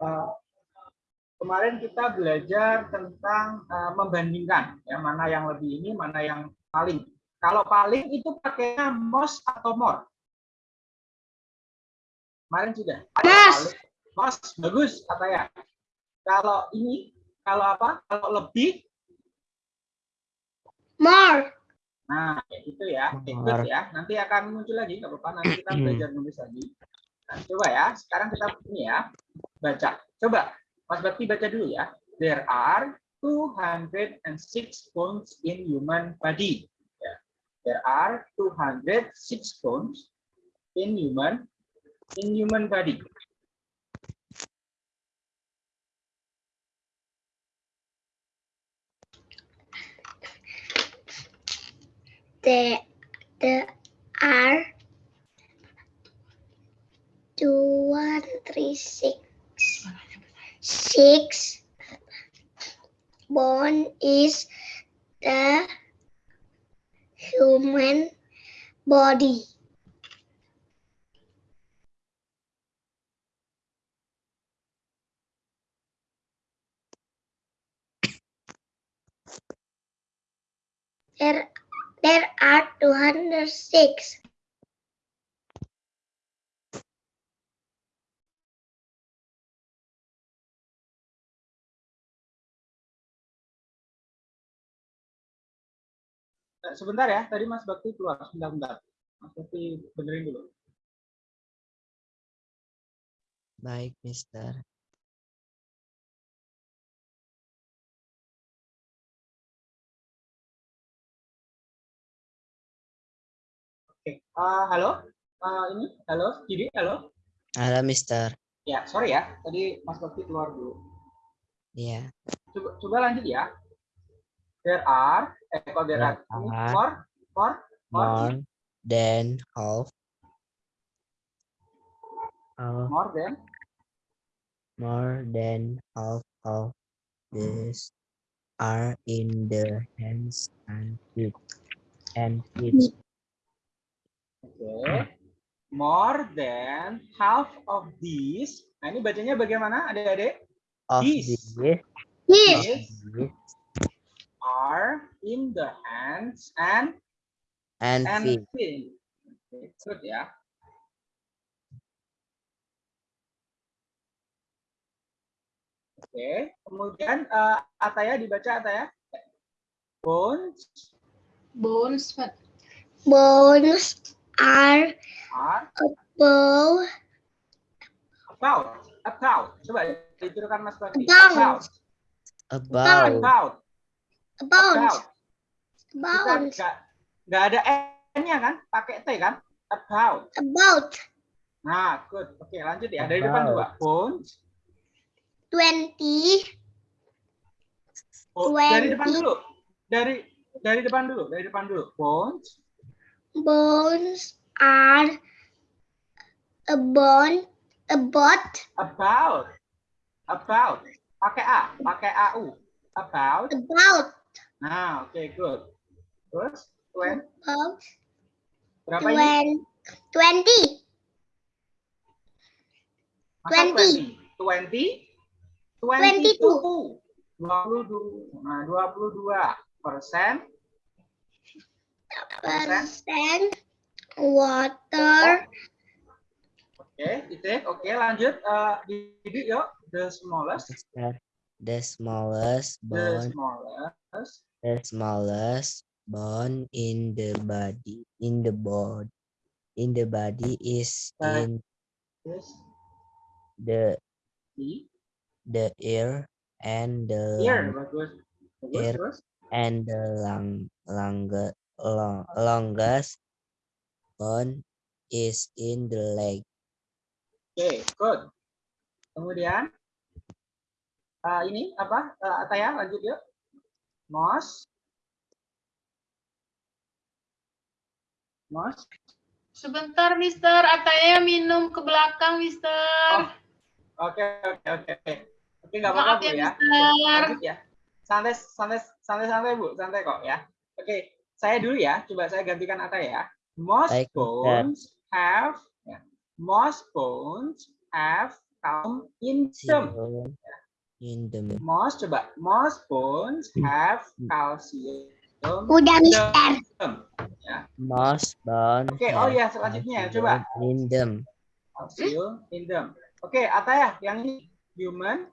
uh, kemarin kita belajar tentang uh, membandingkan ya mana yang lebih ini, mana yang paling. Kalau paling itu pakainya most atau more. Kemarin sudah. Most. Most bagus kata ya. Kalau ini, kalau apa? Kalau lebih More. Nah, gitu ya. Good ya. Nanti akan muncul lagi, nggak apa-apa. Nanti kita belajar nulis lagi. Coba ya. Sekarang kita ini ya, baca. Coba, Mas Bakti baca dulu ya. There are 206 bones in human body. Ya. There are 206 bones in human in human body. There, there are two, one, three, six. Six. Bone is the human body. There, there are 206. Sebentar ya, tadi Mas Bakti keluar. Sebentar-bentar. Mas Bakti benerin dulu. Baik, Mister. Oke. Eh, halo? Eh, ini, halo? Jadi, halo? Halo, Mister. Ya, sorry ya. Tadi Mas Bakti keluar dulu. Iya. Coba, coba lanjut ya. There are, eh kalau there are, There ini are more, more, more, than half. of more than, more than half of these are in the hands and feet and feet oke. More than half of these. Nah, ini bacanya bagaimana, adik-adik? of These. These these are in the hands and and and feet feet. Oke, good ya. Oke, kemudian eh, Ataya dibaca Ataya. Bones Bones, Pak. Bones are are above, about about. Coba diturukan Mas Bakti. About. about About. about, About. About, nggak nggak ada n-nya kan? Pakai t kan? About. about Nah, good. Oke, lanjut ya. Dari depan dua. Bones. 20, Oh, dari depan dulu. Dari dari depan dulu. Dari depan dulu. Bones. bones are about, about About. About. Pakai a, pakai au. About. about Nah, oke, good. Terus, when berapa ini? 20, 20, Masa 20. 20? 22. 22. Nah, 22 persen. percent water, Oke, titik. Oke, lanjut. Eh, Didi, yuk. The smallest. The smallest The bone smallest. the smallest bone in the body in the body in the body is in Yes. the the ear and the Here, lung, bagus. Bagus, Here. terus. and the lung, longer, long, longest bone is in the leg. Oke, good. Kemudian, eh, ini apa? Eh, Ataya, lanjut yuk. Mos. Mos. Sebentar, Mister. Ataya minum ke belakang, Mister. Oke, oke, oke, oke. Oke, nggak apa-apa, Bu ya, ya. Mister. Lanjut ya. Santai, santai, santai, santai, Bu. Santai kok ya. Oke, saya dulu ya. Coba saya gantikan Ata ya. Most Baik, Mister. bones have, ya. most bones have calcium in them. In the Most coba, most bones have calcium Udah, Mister. them. most bone Oke, oh have ya selanjutnya coba in them calcium in them. Oke, Ataya, yang ini human.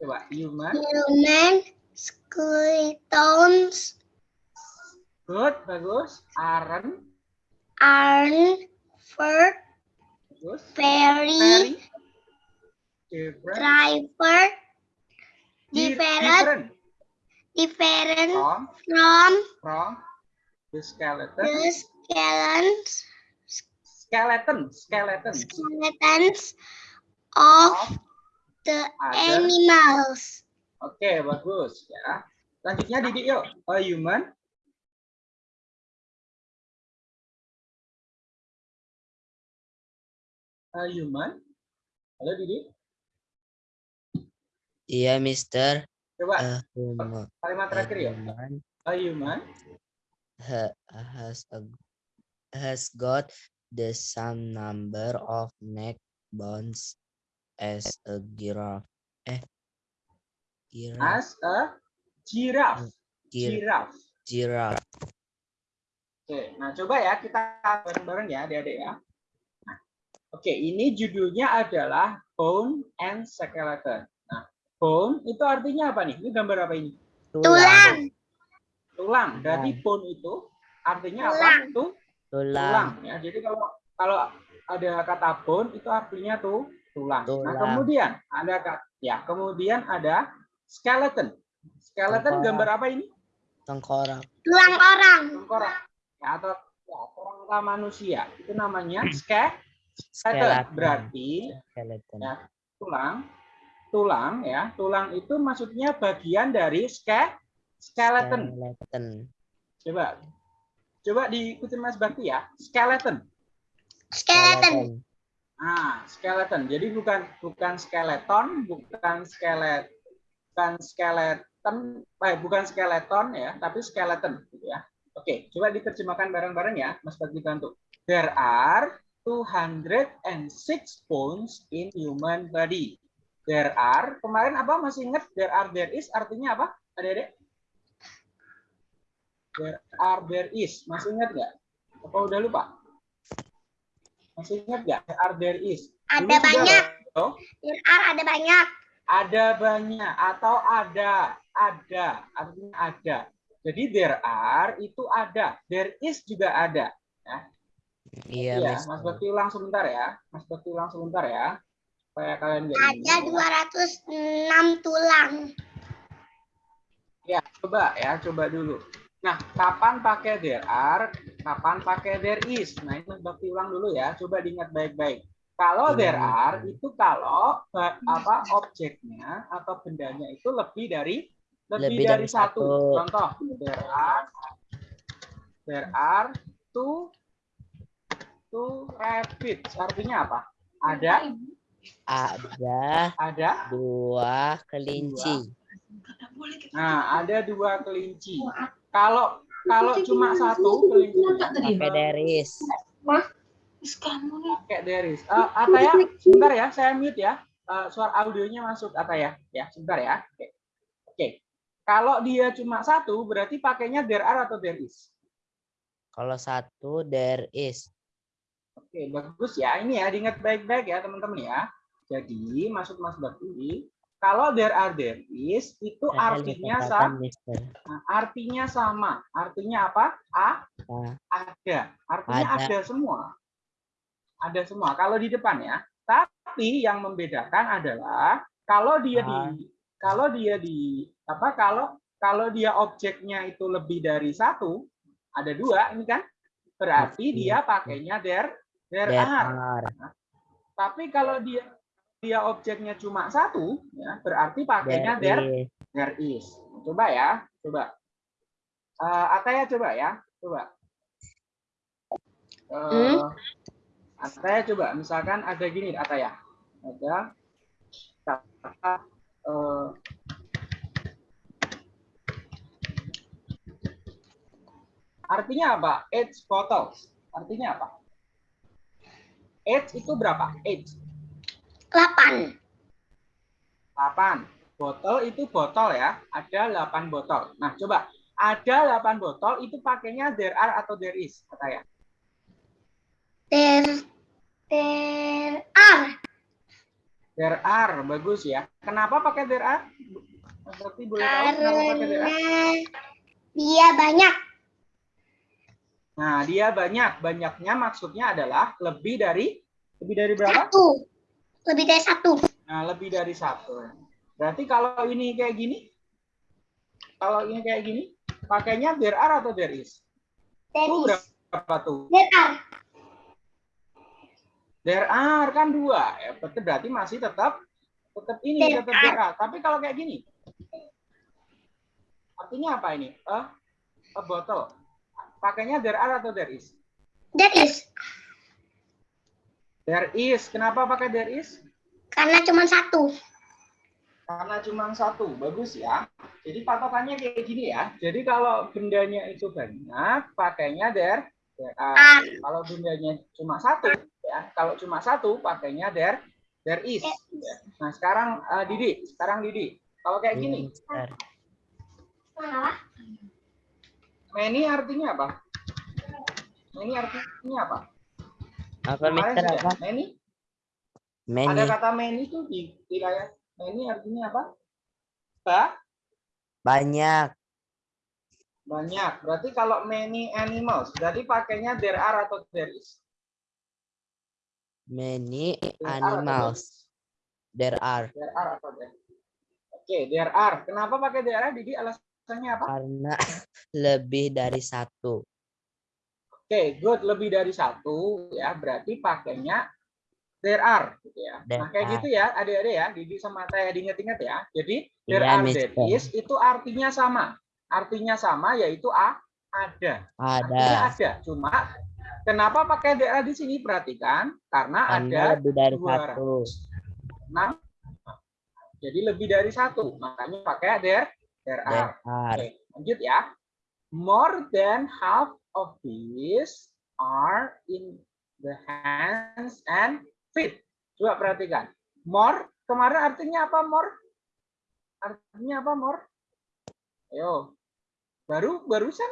Coba human. Human skeletons Good, bagus. Iron, are for bagus. very driver different different from from from the skeleton. the skeletons Skeleton, skeleton skeletons of of the other. animals. Oke, bagus ya. Selanjutnya Didi yuk. A human. A human. Halo Didi. Iya Mister Coba human kalimat terakhir ya. A human. ha- has a has got the same number of neck bones as a giraffe eh giraffe As a giraffe. gir- Giraffe. giraffe Oke, nah coba ya kita bareng-bareng ya adik-adik ya. Nah, Oke, ini judulnya adalah Bone and Skeleton. Nah, bone itu artinya apa nih? Ini gambar apa ini? Tulang. Tulang. Berarti bone itu artinya apa? Tulang. Itu tulang tulang ya. Jadi kalau kalau ada kata bone itu artinya tuh tulang. Nah, Tulang. kemudian ada kata ya, kemudian ada skeleton. Skeleton Tengkorak. gambar apa ini? tengkorak Tulang orang. Tengkorak. Ya, atau ya, kerangka manusia. Itu namanya ske skeleton. Skeleton. Berarti skeleton Ya. tulang tulang ya. Tulang itu maksudnya bagian dari ske skeleton. skeleton Coba coba diikuti Mas Bakti ya. Skeleton. Skeleton. Ah, skeleton. Jadi bukan bukan skeleton, bukan skelet, bukan skeleton, eh, bukan skeleton ya, tapi skeleton gitu ya. Oke, coba diterjemahkan bareng-bareng ya, Mas Bakti bantu. There are 206 bones in human body. There are, kemarin apa masih ingat there are there is artinya apa? Adik-adik? There are there is, masih ingat nggak? Apa udah lupa? Masih ingat nggak? There are there is. Ada Dulu sudah banyak. loh. There are ada banyak. Ada banyak atau ada, ada artinya ada. Jadi there are itu ada, there is juga ada. iya Iya, Mister. Mas Bakti ulang sebentar ya. Mas Bakti ulang sebentar ya. Supaya kalian nggak Ada ini. 206 tulang. Ya, coba ya, coba dulu. Nah, kapan pakai there are, kapan pakai there is. Nah, ini Bakti ulang dulu ya. Coba diingat baik-baik. Kalau there Ulang. are itu kalau ba- apa objeknya atau bendanya itu lebih dari lebih, Lebih dari, dari satu. satu. Contoh, there are there are two two rabbits. Artinya apa? Ada ada ada dua kelinci Nah, ada dua kelinci. Kalau kalau cuma satu kelincinya pakai deris pakai deris. Eh, Ataya, sebentar ya, saya mute ya. Eh, suara audionya masuk Ataya. Ya, sebentar ya. Oke. Oke. Kalau dia cuma satu, berarti pakainya there are atau there is. kalau satu there is Oke, bagus ya. Ini ya, diingat baik-baik ya, teman-teman ya. Jadi, maksud Mas Bakti, kalau there are there is, itu artinya sama. Mister. Artinya sama. Artinya apa? A, Ah, ada. Artinya Ada. ada. semua. Ada semua. Kalau di depan ya. Tapi yang membedakan adalah kalau dia Ah. di kalau dia di apa kalau kalau dia objeknya itu lebih dari satu, ada dua ini kan berarti dia pakainya there there there are. are Tapi kalau dia dia objeknya cuma satu, ya berarti pakainya there there is there is. Coba ya, coba. Eh Ataya coba ya, coba. Eh Ataya coba, misalkan ada gini Ataya. Ada kata eh, Artinya apa? Eight bottles. Artinya apa? Eight itu berapa? Eight. 8. 8. Botol itu botol ya. Ada 8 botol. Nah, coba. Ada 8 botol itu pakainya there are atau there is, kata ya. There, there are. There are, bagus ya. Kenapa pakai there are? Berarti boleh tahu kenapa pakai there are? Karena dia banyak. Nah, dia banyak. Banyaknya maksudnya adalah lebih dari lebih dari berapa? Satu. Lebih dari satu. Nah, lebih dari satu. Berarti kalau ini kayak gini, kalau ini kayak gini, pakainya there are atau there is? There Tuh is. berapa tuh? There are. There are kan dua. Ya, berarti masih tetap tetap ini There tetap there are. Tapi kalau kayak gini, artinya apa ini? A, a bottle. Pakainya there are atau there is? There is. There is. Kenapa pakai there is? Karena cuma satu. Karena cuma satu, bagus ya. Jadi patokannya kayak gini ya. Jadi kalau bendanya itu banyak, pakainya there, there are. Are. Kalau bendanya cuma satu, ya. Kalau cuma satu, pakainya there, there is. ya. Nah sekarang eh, Didi, sekarang Didi. Kalau kayak gini. Many artinya apa? Many artinya apa? Apa Mister apa? Many? Many. Ada kata many tuh di wilayah. Many artinya apa? Ba? Banyak. Banyak. Berarti kalau many animals, berarti pakainya there are atau there is? Many animals. There are. There are atau there? Oke, there are. Kenapa pakai there are? Didi alasannya apa? Karena lebih dari satu. Oke, good. Lebih dari satu ya, berarti pakainya there are gitu ya. There nah, kayak are. gitu ya, adik-adik ya. Didi sama saya diingat-ingat ya. Jadi there Iya, are, there is itu artinya sama. Artinya sama yaitu a ada. Artinya Ada. ada. Cuma kenapa pakai there are di sini? Perhatikan karena Karena ada lebih dari dua satu. enam. Jadi lebih dari satu. Makanya pakai there there are. There are. Oke, lanjut ya. More than half of these are in the hands and feet. Coba perhatikan. More, kemarin artinya apa more? Artinya apa more? Ayo. Baru barusan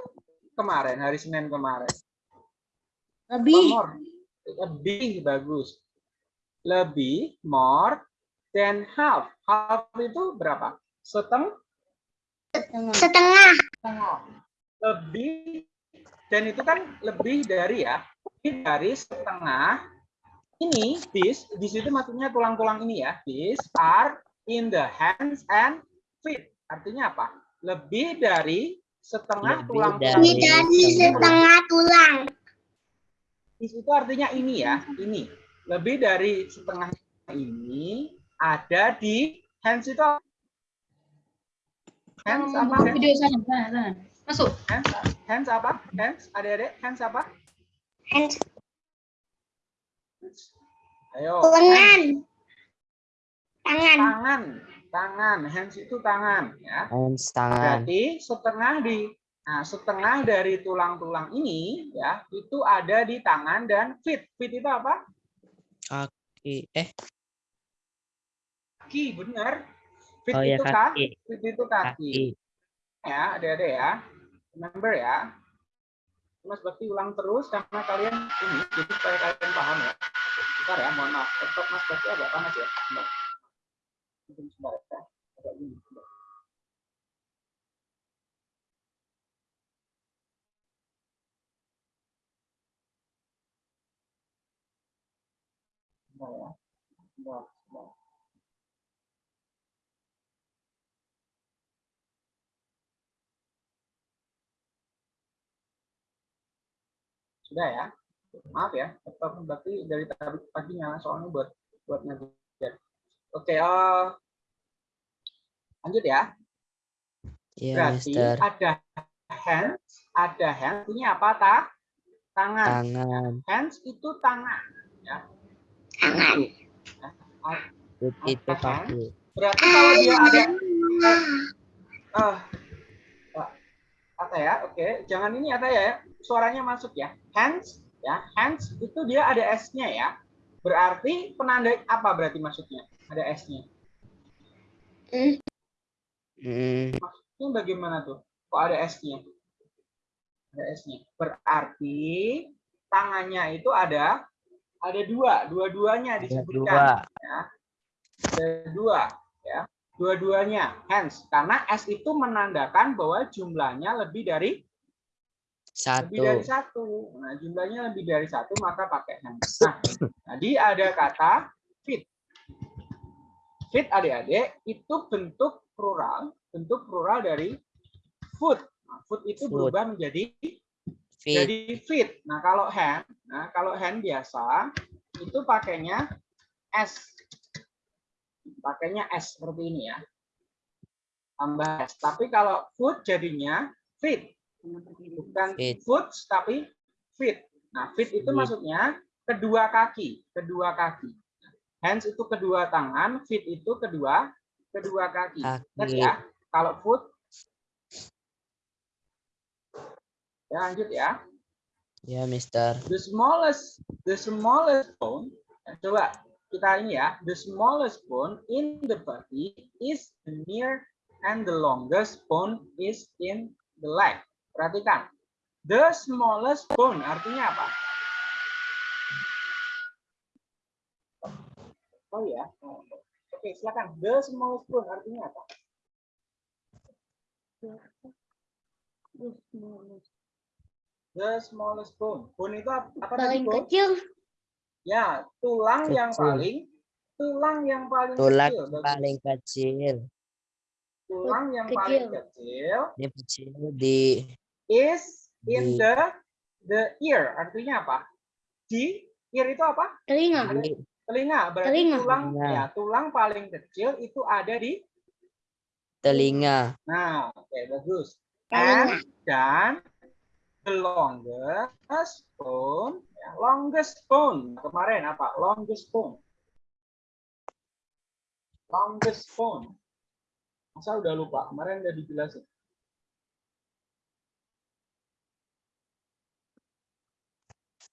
kemarin, hari Senin kemarin. More? Lebih bagus. Lebih, more than half. Half itu berapa? Setengah Setengah. setengah lebih dan itu kan lebih dari ya lebih dari setengah ini this this itu maksudnya tulang-tulang ini ya these are in the hands and feet artinya apa lebih dari setengah Lebih tulang-tulang Lebih Dari dari setengah. setengah tulang. this itu artinya ini ya ini lebih dari setengah ini ada di hands itu apa? Hands apa Buka video sana, sana, sana. Masuk. hands hands apa hands adik-adik hands apa Hands. ayo Lengan. Tangan. tangan tangan hands itu tangan ya Hands tangan. berarti setengah di nah setengah dari tulang-tulang ini ya itu ada di tangan dan feet feet itu apa Kaki. Eh, kaki benar feet oh ya itu kan kaki. feet itu kaki, Kaki. ya ada-ada ya remember ya Mas Bakti ulang terus karena kalian ini jadi supaya kalian paham ya bentar ya mohon maaf laptop Mas Bakti agak panas ya Bentar. Sebentar ya agak ini sebentar. Bentar ya. Bentar, bentar. Sudah ya. Maaf ya, laptop berarti dari tadi pagi nyala soalnya buat buat ngajar. Oke, eh lanjut ya. Iya, Berarti Mister. ada hands, ada hands. Ini apa ta? Tangan. Tangan. Hands itu tangan. Tangan. Feet itu kaki. Berarti kalau dia ada eh Ata ya, oke. Jangan ini Ata ya, suaranya masuk ya. Hands, ya. Hands itu dia ada S-nya ya. Berarti penanda apa berarti maksudnya? Ada S-nya. Hmm, Ini bagaimana tuh? Kok ada S-nya? Ada S-nya. Berarti tangannya itu ada ada dua, dua-duanya ada disebutkan. dua. Ada dua, ya. Dua-duanya hands karena S itu menandakan bahwa jumlahnya lebih dari lebih dari Satu. satu. Nah, jumlahnya lebih dari satu maka pakai hands. Nah, tadi ada kata fit. Fit adik-adik itu bentuk plural, bentuk plural dari food. Nah, food itu Food. berubah menjadi Fit. jadi fit. Nah, kalau hand, nah kalau hand biasa itu pakainya S. Pakainya S seperti ini ya. Tambah S. Tapi kalau foot jadinya fit. Bukan Fit. foot tapi fit. Nah, fit itu Fit. maksudnya kedua kaki, kedua kaki. Hands itu kedua tangan, fit itu kedua kedua kaki. Kaki. ya, kalau foot ya lanjut ya. Ya, Mister. the smallest the smallest bone eh, coba kita ini ya the smallest bone in the body is the near and the longest bone is in the leg. Perhatikan. The smallest bone artinya apa? Oh ya. Oke silakan. The smallest bone artinya apa? The smallest bone. Bone. Itu apa, apa tadi, Paling kecil. Ya, tulang yang Kecil. paling tulang yang paling Tulang kecil. Bagus. paling kecil. Tulang yang Kecil. paling kecil Ini kecil di is in Di- the the ear. Artinya apa? Di ear itu apa? Telinga. Telinga. Berarti Telinga. tulang Telinga. ya, tulang paling kecil itu ada di telinga. Nah, oke bagus. Telinga. And dan the longest bone, longest bone. Kemarin apa? Longest bone. Longest bone. Masa udah lupa? Kemarin udah dijelasin.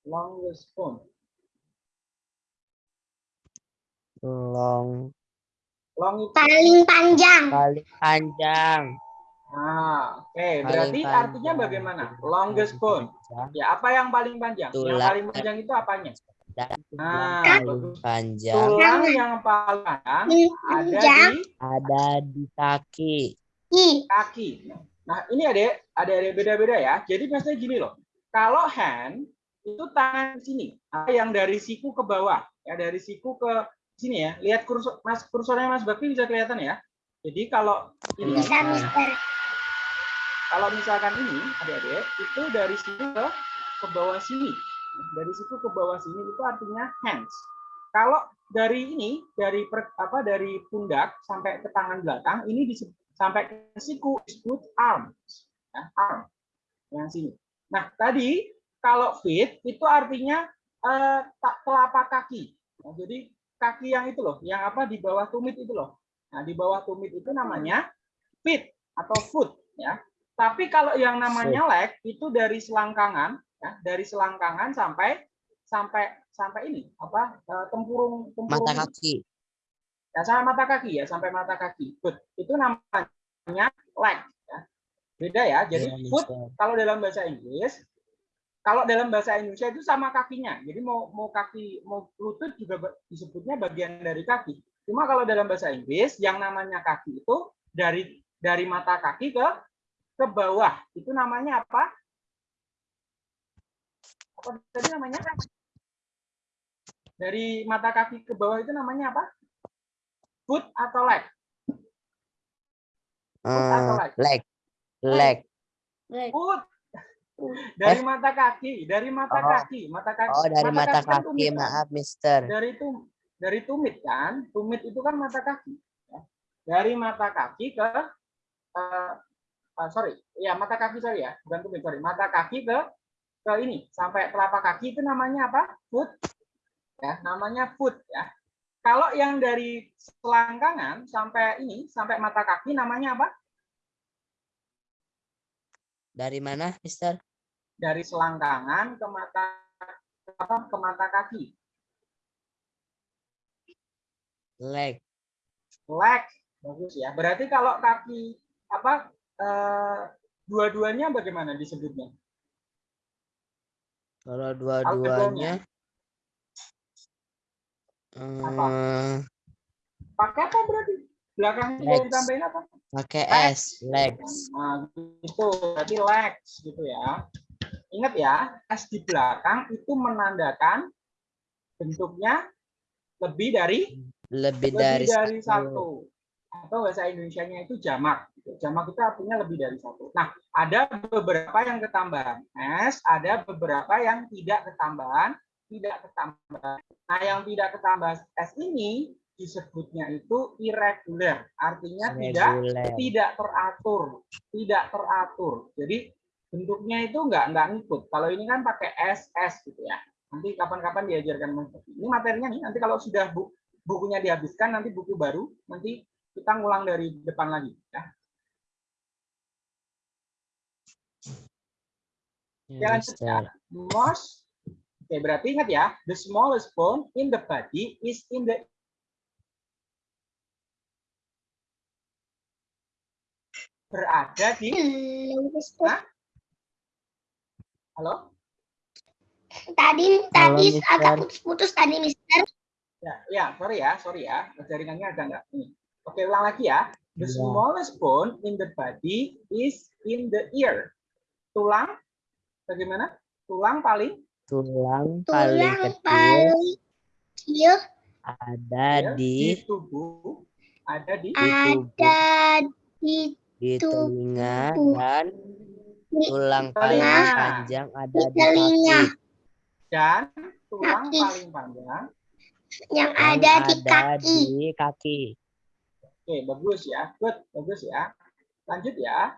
Longest bone. Long Long itu. Paling panjang. paling panjang. Nah, oke. Paling Berarti artinya panjang. bagaimana? Longest bone. Ya, apa yang paling panjang? Yang Tulang. paling panjang itu apanya? Dan Nah, panjang Tulang yang paling panjang ada di ada di kaki. Kaki. Nah, ini ada ada ada beda-beda ya. Jadi maksudnya gini loh. Kalau hand itu tangan sini, apa yang dari siku ke bawah, ya dari siku ke sini ya. Lihat kursor Mas kursornya Mas Bakti bisa kelihatan ya. Jadi kalau ini Bisa, Mister. Kalau misalkan ini adik-adik itu dari siku ke ke bawah sini. Dari siku ke bawah sini itu artinya hands. Kalau dari ini dari per- apa dari pundak sampai ke tangan belakang ini disebut sampai ke siku disebut arms. Ya, arm. Yang sini. Nah, tadi kalau feet itu artinya eh, telapak kaki. Nah, jadi kaki yang itu loh, yang apa di bawah tumit itu loh. Nah, di bawah tumit itu namanya feet atau foot ya. Tapi kalau yang namanya leg itu dari selangkangan ya, dari selangkangan sampai sampai sampai ini apa eh, tempurung tempurung Mata kaki. ya sampai mata kaki ya sampai mata kaki. Foot itu namanya leg ya. beda ya. Jadi Ya, foot kalau dalam bahasa Inggris kalau dalam bahasa Indonesia itu sama kakinya. Jadi mau mau kaki mau lutut juga disebutnya bagian dari kaki. Cuma kalau dalam bahasa Inggris yang namanya kaki itu dari dari mata kaki ke ke bawah itu namanya apa apa tadi namanya dari mata kaki ke bawah itu namanya apa foot atau leg atau Eh, leg? leg. Leg. Leg. foot dari mata kaki dari mata Eh? Oh. kaki mata kaki Oh, dari mata kan kaki. tumit, kan? Maaf, Mister. dari itu dari tumit kan tumit itu kan mata kaki ya. dari mata kaki ke eh, eh, sorry. Ya mata kaki sorry ya. Bukan tumit sorry. Mata kaki ke ke ini. Sampai telapak kaki itu namanya apa? Foot. Ya namanya foot ya. Kalau yang dari selangkangan sampai ini sampai mata kaki namanya apa? Dari mana, Mister? dari selangkangan ke mata apa ke mata kaki. Leg. leg. Bagus ya. Berarti kalau kaki apa eh, dua-duanya bagaimana disebutnya? Kalau dua-duanya Apa? eh, Pakai apa berarti? Belakangnya Legs. ditambahin apa? pakai. S, legs. Nah, itu berarti legs gitu ya. Ingat ya, S di belakang itu menandakan bentuknya lebih dari Lebih lebih dari, dari, satu. satu. Atau bahasa Indonesianya itu jamak. Gitu. Jamak itu artinya lebih dari satu. Nah, ada beberapa yang ketambahan S, ada beberapa yang tidak ketambahan, tidak ketambahan. Nah, yang tidak ketambahan S ini disebutnya itu irregular. Artinya tidak Reguler. tidak teratur, tidak teratur. Jadi bentuknya itu enggak enggak ngikut. Kalau ini kan pakai SS gitu ya. Nanti kapan-kapan diajarkan ini materinya nih. Nanti kalau sudah bu, bukunya dihabiskan, nanti buku baru, nanti kita ngulang dari depan lagi. Ya. Ya. Mister. Most, oke berarti ingat ya, the smallest bone in the body is in the berada di. Hah? halo Tadi tadi Mister. agak putus-putus tadi Mister. Ya, ya, sorry ya, sorry ya, jaringannya ada nggak ini. Oke, ulang lagi ya. The Ya. smallest bone in the body is in the ear. Tulang, bagaimana? Tulang paling Tulang paling Tulang kecil paling kecil ada ya, di tubuh, ada di ada di di tubuh. telinga tubuh. dan Di tulang paling telinga. panjang ada Di di telinga. kaki. dan tulang Kaki. paling panjang. yang yang ada di ada kaki. di kaki. Oke, bagus ya, good, bagus ya. Lanjut ya.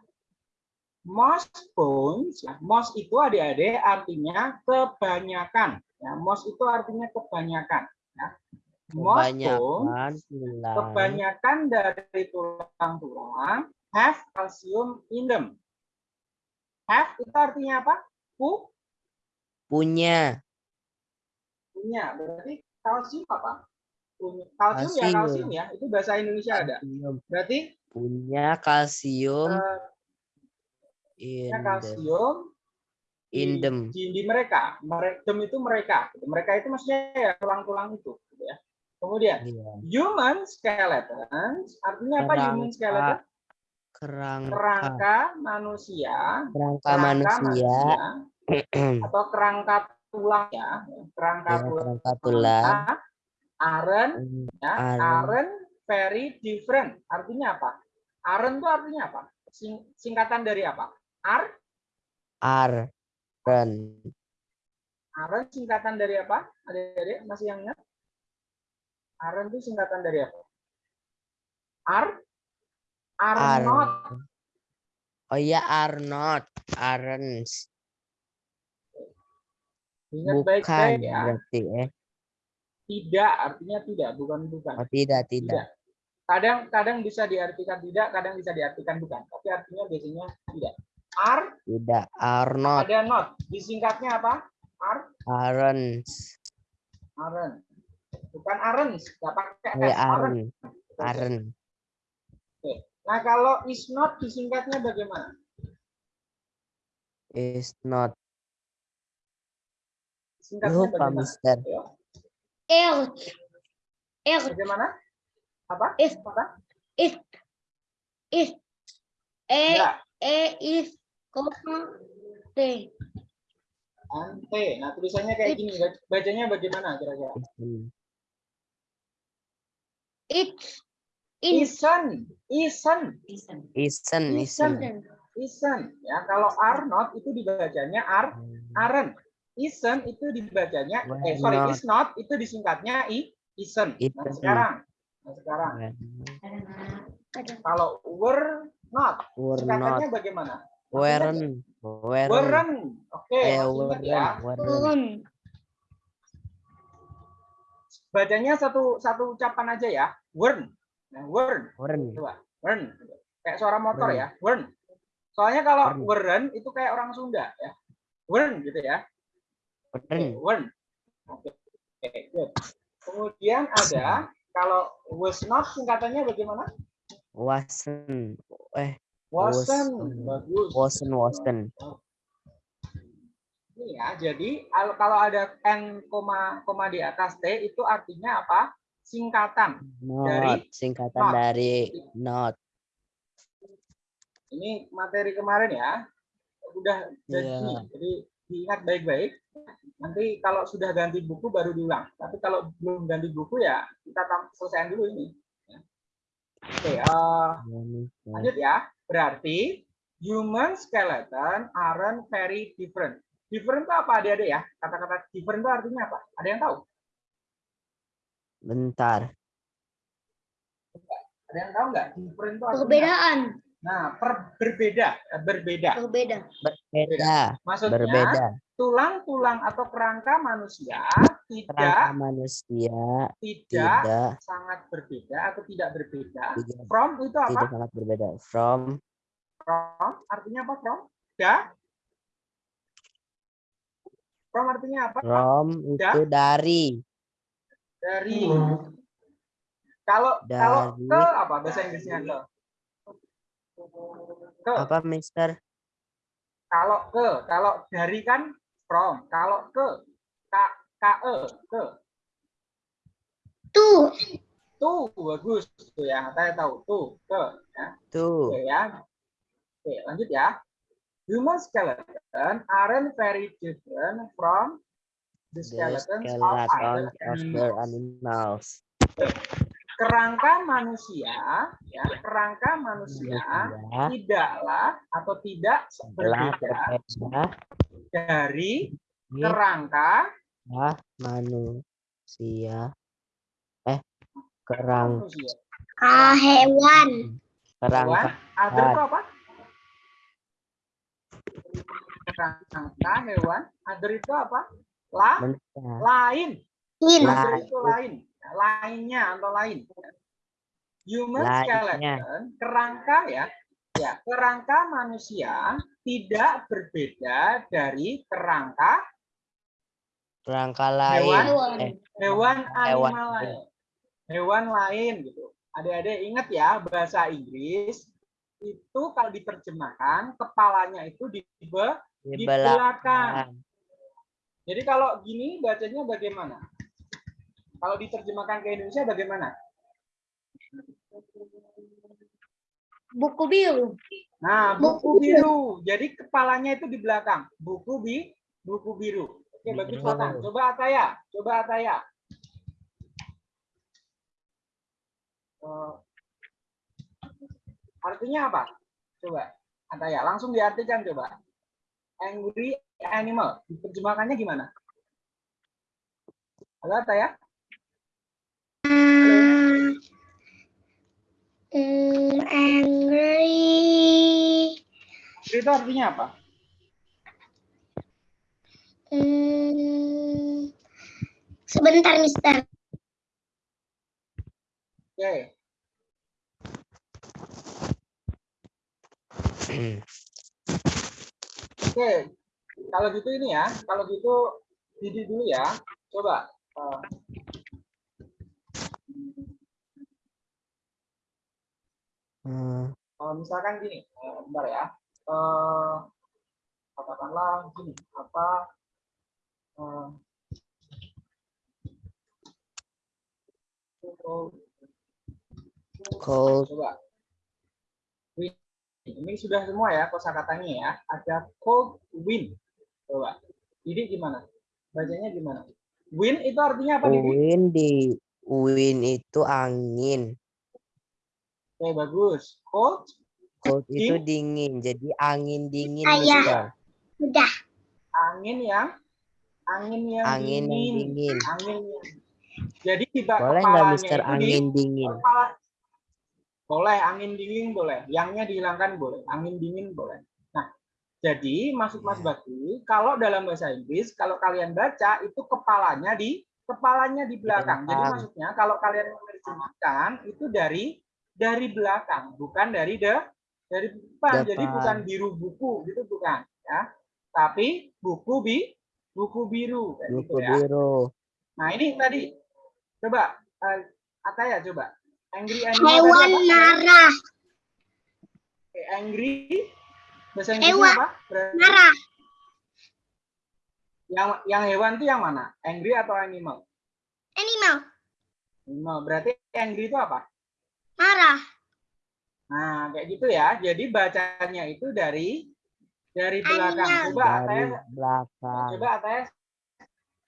Most bones, ya, most itu adik-adik artinya kebanyakan. Ya, most itu artinya kebanyakan. Ya. Most bones Kebanyakan tulang kebanyakan dari tulang-tulang have calcium in them. Have itu artinya apa? Pu, punya punya. Berarti kalsium apa? Punya. Kalsium ya Kalsium. kalsium ya. Itu bahasa Indonesia ada. Berarti punya kalsium eh, in the kalsium in them. di, di mereka. Mereka itu mereka. Mereka itu maksudnya ya tulang-tulang itu. Gitu ya. Kemudian Iya. human skeletons artinya apa human Kerangka. skeleton? kerangka Kerangka manusia kerangka kerangka manusia atau kerangka tulang ya kerangka ya, tulang kerangka tulang aren ya Aren. aren very different artinya apa aren itu artinya apa Sing- singkatan dari apa ar Aren. aren singkatan dari apa adik-adik masih yang ingat aren itu singkatan dari apa ar Ar. Arnott Oh iya Arnold. Arens. ingat Bukan baik-baik ya berarti eh. tidak artinya tidak bukan bukan Oh tidak tidak. kadang kadang bisa diartikan tidak kadang bisa diartikan bukan tapi artinya biasanya tidak ar Tidak. Arnold. ada not disingkatnya apa ar Arens. aren bukan arens nggak pakai Oh, s aren Aren. Aren. nah kalau is not disingkatnya bagaimana Is not. singkatnya Lupa bagaimana Mister. Er. Er. bagaimana apa Is. apa Is. Is. E. ya E. Is. Koma. T. ante nah tulisannya kayak gini bacanya bagaimana kira-kira It's. Isen Isen. Isen. Isen. isen ya kalau are not itu dibacanya are Aren. Isen itu dibacanya, eh sorry, is not itu disingkatnya i, isen. Nah sekarang, nah sekarang Ada. kalau were not, Were singkatannya not. bagaimana? Weren. Weren. Weren. Oke, ingat ya. weren. Weren. Turun. Bacanya satu satu ucapan aja ya. Wern. Nah, wern. Weren. Coba. Wern. Kayak suara motor Wern. ya. Wern. Soalnya kalau Wern. weren itu kayak orang Sunda ya. Wern gitu ya. Weren. Wern. Oke, Oke, good. Kemudian ada kalau was not singkatannya bagaimana? wasn't eh Wasn't. Bagus. wasn't wasn't Ini ya, jadi al- kalau ada n koma koma di atas t itu artinya apa? Singkatan. not singkatan not. dari not Ini materi kemarin ya. Udah jadi, Iya. jadi diingat baik-baik. Nanti kalau sudah ganti buku baru diulang. Tapi kalau belum ganti buku ya kita selesaikan dulu ini. Oke, eh, Manusia. lanjut ya. Berarti human skeleton aren't very different. Different itu apa adik-adik ya? Kata-kata different itu artinya apa? Ada yang tahu? bentar Ada yang tahu nggak? Different itu artinya apa? Perbedaan. Nah, per- berbeda, eh, berbeda. Berbeda. berbeda Maksudnya berbeda tulang-tulang atau kerangka manusia tidak kerangka manusia tidak tidak sangat berbeda atau tidak berbeda. tidak, From itu apa? tidak sangat berbeda from From artinya apa? From? Da? From artinya apa? from itu dari Dari. Kalau kalau Dari. ke apa bahasa Inggrisnya ke? Ke. apa Mister Kalau ke, kalau dari kan from. Kalau ke, k k e ke. Tuh. Tuh bagus tuh ya. Saya tahu tuh ke. Ya. tuh Oke ya. Oke, lanjut ya. Human skeleton aren't very different from the the skeletons of skeleton other of the animals. animals Kerangka manusia, ya, kerangka manusia Manusia tidaklah atau tidak berbeda dari dari kerangka manusia eh kerang manusia. Ah, hewan. kerangka Other itu apa? Kerangka hewan. Other itu apa? La, manusia lain. In. La- Other itu lain. Lainnya atau lain. Human Lainnya. skeleton, kerangka ya, ya kerangka manusia tidak berbeda dari kerangka kerangka Hewan. lain Hewan. eh hewan Hewan. animal lain. Hewan lain gitu. Adik-adik ingat ya bahasa Inggris itu kalau diterjemahkan kepalanya itu di be- di di belakang belakang. Jadi kalau gini bacanya bagaimana? Kalau diterjemahkan ke Indonesia bagaimana? Buku biru. Nah, buku biru. Jadi kepalanya itu di belakang. Buku bi buku biru. Oke, bagus. Fatan. Coba Ataya, coba Ataya. Eh, artinya apa? Coba Ataya, langsung diartikan coba. Angry animal. Diterjemahkannya gimana? Halo Ataya? Hmm, angry. Itu artinya apa? Hmm, sebentar, Mister. Oke. Oke, kalau gitu ini ya, kalau gitu Didi dulu ya. Coba. eh, Hmm, eh, misalkan gini, eh, bentar ya. Eh, katakanlah gini, apa? eh, oh, cold coba. Ini sudah semua ya kosakatanya ya. Ada cold wind. Coba. Didi gimana? Bacanya gimana? Wind itu artinya apa, wind di wind itu angin Oke, bagus. Cold cold itu Ding- dingin jadi angin dingin Ah, iya. Mister. Udah. angin yang angin yang angin yang dingin. dingin Angin yang jadi di ba- boleh nggak Mister angin dingin kepala. Boleh, angin dingin boleh. Yangnya dihilangkan boleh. Angin dingin boleh. Nah, jadi maksud Mas Iya. Bakti, kalau dalam bahasa Inggris, kalau kalian baca itu kepalanya di kepalanya di belakang. Jadi maksudnya kalau kalian menerjemahkan itu dari dari belakang, bukan dari de dari depan. Jadi Depan. bukan biru buku gitu bukan, ya. Tapi buku bi buku biru kayak gitu buku ya. biru Nah, ini tadi coba eh, Ataya coba. Angry animal Hewan marah. angry. Bahasa Inggrisnya apa? Berarti Marah. yang yang hewan itu yang mana? Angry atau animal? Animal. Animal. Berarti angry itu apa? Marah. Nah, kayak gitu ya. Jadi bacanya itu dari dari belakang. Coba Dari Ataya, belakang. coba Ataya,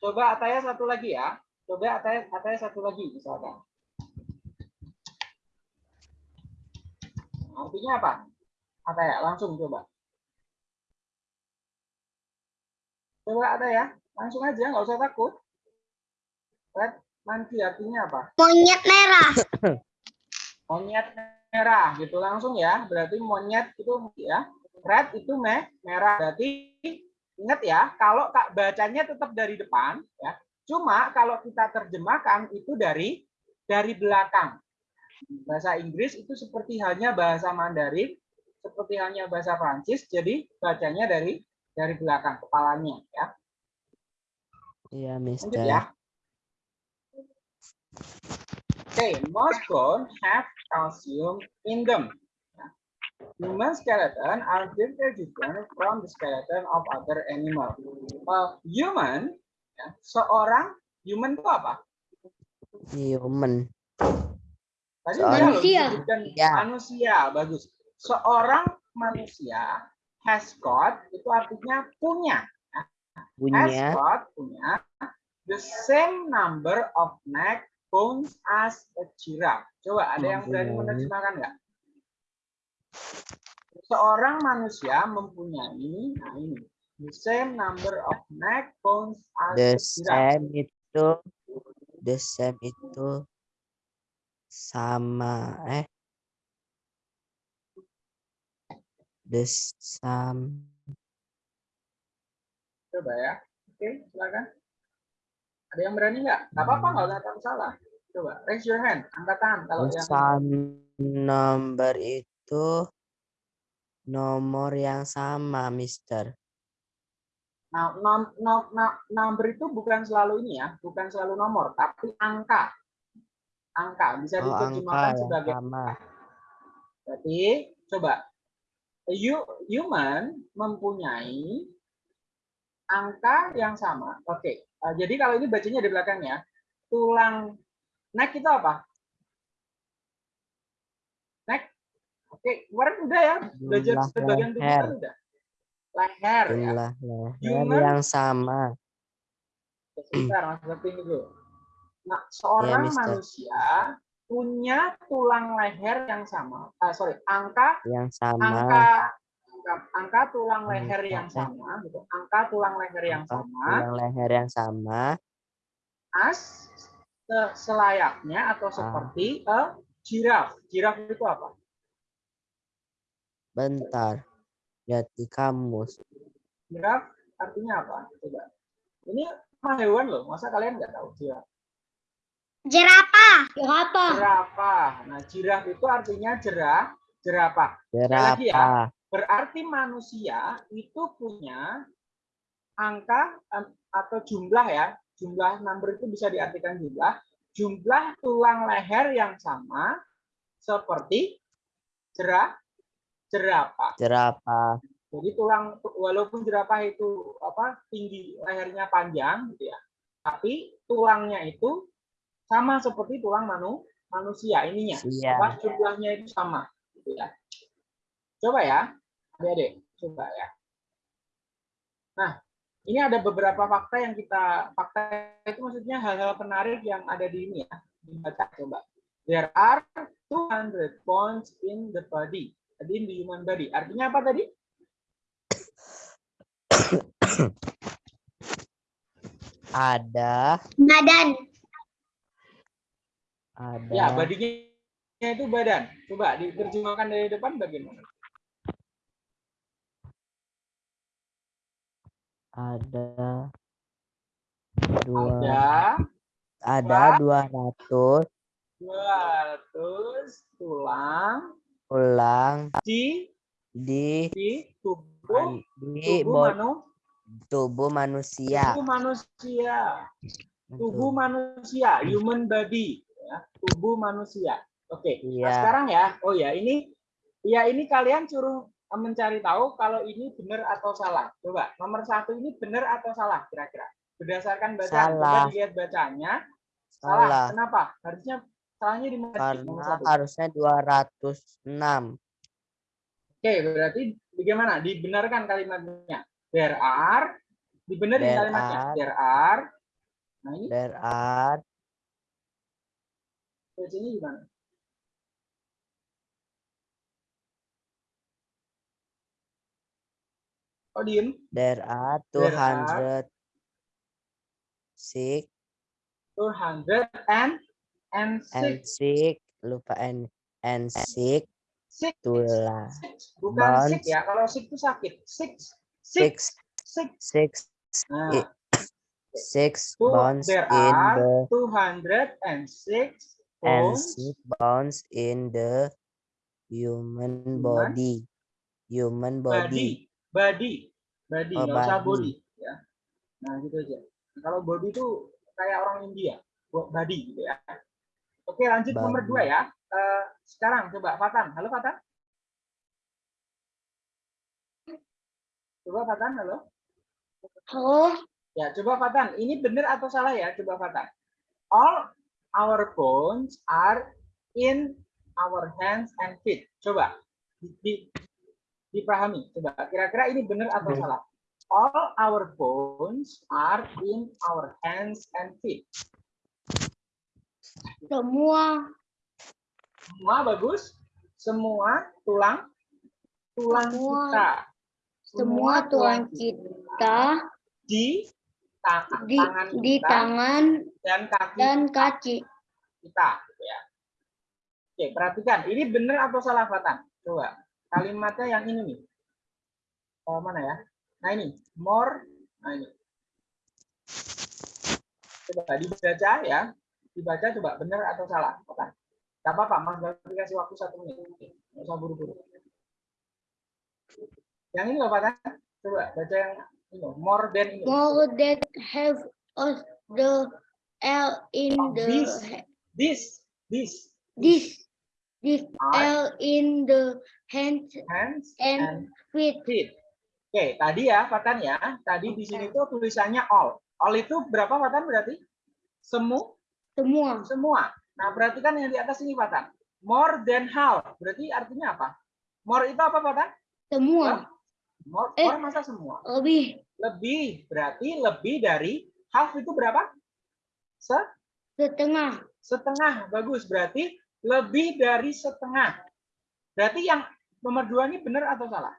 coba Ataya satu lagi ya. Coba Ataya, Ataya satu lagi misalkan. Artinya apa? Ataya, langsung coba. Coba Ataya, langsung aja, nggak usah takut. Red monkey artinya apa? Monyet merah. monyet merah gitu. Langsung ya. Berarti monyet itu ya. Red itu me merah. Berarti ingat ya kalau kak bacanya tetap dari depan ya. Cuma kalau kita terjemahkan itu dari dari belakang. Bahasa Inggris itu seperti halnya bahasa Mandarin seperti halnya bahasa Prancis jadi bacanya dari dari belakang kepalanya ya. Iya, lanjut Mister. ya Okay, most bones have calcium in them. Human skeleton are very different from the skeleton of other animal. Uh, human, ya, seorang human itu apa? Human. Tadi manusia. disebutkan Ya. manusia, bagus. Seorang manusia has got itu artinya punya, has Punya got punya the same number of neck bones as a giraffe. Coba ada yang berani menerjemahkan nggak? Seorang manusia mempunyai nah ini the same number of neck bones as the a giraffe. same itu the same itu sama eh the same Coba ya. Oke, silakan. Ada yang berani nggak? Nggak apa-apa, nggak takut salah. Coba raise your hand, angkat tangan kalau the yang number itu nomor yang sama Mister Nah, nom, nom, nom- number itu bukan selalu ini ya, bukan selalu nomor, tapi angka. Angka bisa oh diterjemahkan sebagai sama Berarti coba you, human mempunyai angka yang sama. Oke. Eh, jadi kalau ini bacanya di belakangnya tulang neck itu apa? Neck. Oke, kemarin udah ya belajar sebagian tubuh kan udah. Leher ya. leher Human- yang sama Sebentar, Mas Bakti dulu. Nah, seorang Mister. manusia punya tulang leher yang sama. Ah, sorry, angka yang sama angka angka, angka tulang leher Angka, yang eh. sama gitu. Angka tulang leher yang angka sama tulang leher yang sama as se- selayaknya Ah. atau seperti a giraffe. Giraffe itu apa? bentar lihat di kamus Giraffe artinya apa? Coba. Ini hewan loh. Masa kalian nggak tahu giraffe? Jerapah. Jerapah. Jerapah. Nah, giraffe itu artinya jerah, jerapah. lagi ya. Berarti manusia itu punya angka atau jumlah ya, jumlah number itu bisa diartikan jumlah, jumlah tulang leher yang sama seperti jerah, jerapah. jerapah Jadi tulang walaupun jerapah itu apa tinggi lehernya panjang gitu ya, tapi tulangnya itu sama seperti tulang manu, manusia ininya, Iya. apa jumlahnya itu sama gitu ya. Coba ya, adik-adik, coba ya. Nah, ini ada beberapa fakta yang kita fakta itu maksudnya hal-hal penarik yang ada di ini ya. Dibaca coba. There are 200 bones in the body. Tadi in the human body. Artinya apa tadi? ada Badan. ada Ya, badinya itu badan. Coba diterjemahkan dari depan bagaimana? Ada dua Ada ada dua ratus 200 tulang tulang di di di tubuh di tubuh, manu, tubuh manusia tubuh manusia. Tubuh manusia, human body, ya, tubuh manusia. Oke. Nah, Iya. sekarang ya. Oh ya, ini Iya, ini kalian suruh mencari tahu kalau ini benar atau salah. Coba, nomor satu ini benar atau salah kira-kira? Berdasarkan bacaan, coba Salah. dilihat bacanya. Salah. Salah. Kenapa? Harusnya salahnya di mana? Karena harusnya 206. Oke, berarti bagaimana? Dibenarkan kalimatnya. There are, dibenerin There kalimatnya. are. There are. Nah ini There are bacanya gimana? Diem. there are There are 206 200 and and and six. 6 lupa and and 6 Six. tulah Six. Bukan Bonds. ya. Kalau sick itu sakit. Six. Six. 6 Six. 6 Nah, 6 Two, bonds there in are the 206 and bones 6 bonds in the human Human body human body body. Body. Body. Oh, nggak usah body. Ya. Nah, gitu aja. Nah, kalau body itu kayak orang India. Bo- Body gitu ya. Oke, lanjut nomor Body. dua ya. Eh, sekarang coba Fatan. Halo Fatan. Coba Fatan, halo. Oh, Ya, coba Fatan. Ini benar atau salah ya? Coba Fatan. All our bones are in our hands and feet. Coba di, di- dipahami. Coba kira-kira ini benar atau Benar. salah? All our bones are in our hands and feet. semua. Semua bagus. Semua tulang tulang Semua- kita. Semua tulang kita di tangan, di, tangan di kita tangan dan kaki dan kaki. kita gitu ya. Oke, perhatikan. Ini benar atau salah Fatan? Coba. Kalimatnya yang ini nih. Oh, mana ya? Nah, ini. More. Nah, ini. Coba dibaca ya. Dibaca coba benar atau salah. Fatan. Gak apa-apa, Mas Bakti kasih waktu satu menit. Nggak usah buru-buru. Yang ini loh, Fatan. Coba baca yang ini. More than ini. More that have of the L in Oh, the this. he- This. This. this this Are L in the hand hands and and feet. feet. Oke, tadi ya, Fatan ya. Tadi di sini tuh tulisannya all. All itu berapa, Fatan berarti? Semu, Semua. semua. Nah, perhatikan yang di atas ini, Fatan. More than half. Berarti artinya apa? More itu apa, Fatan? Semua. More, Eh. more masa semua? Lebih Lebih. Berarti lebih dari half itu berapa? Se setengah. setengah. Bagus. Berarti lebih dari setengah. Berarti yang nomor dua ini benar atau salah?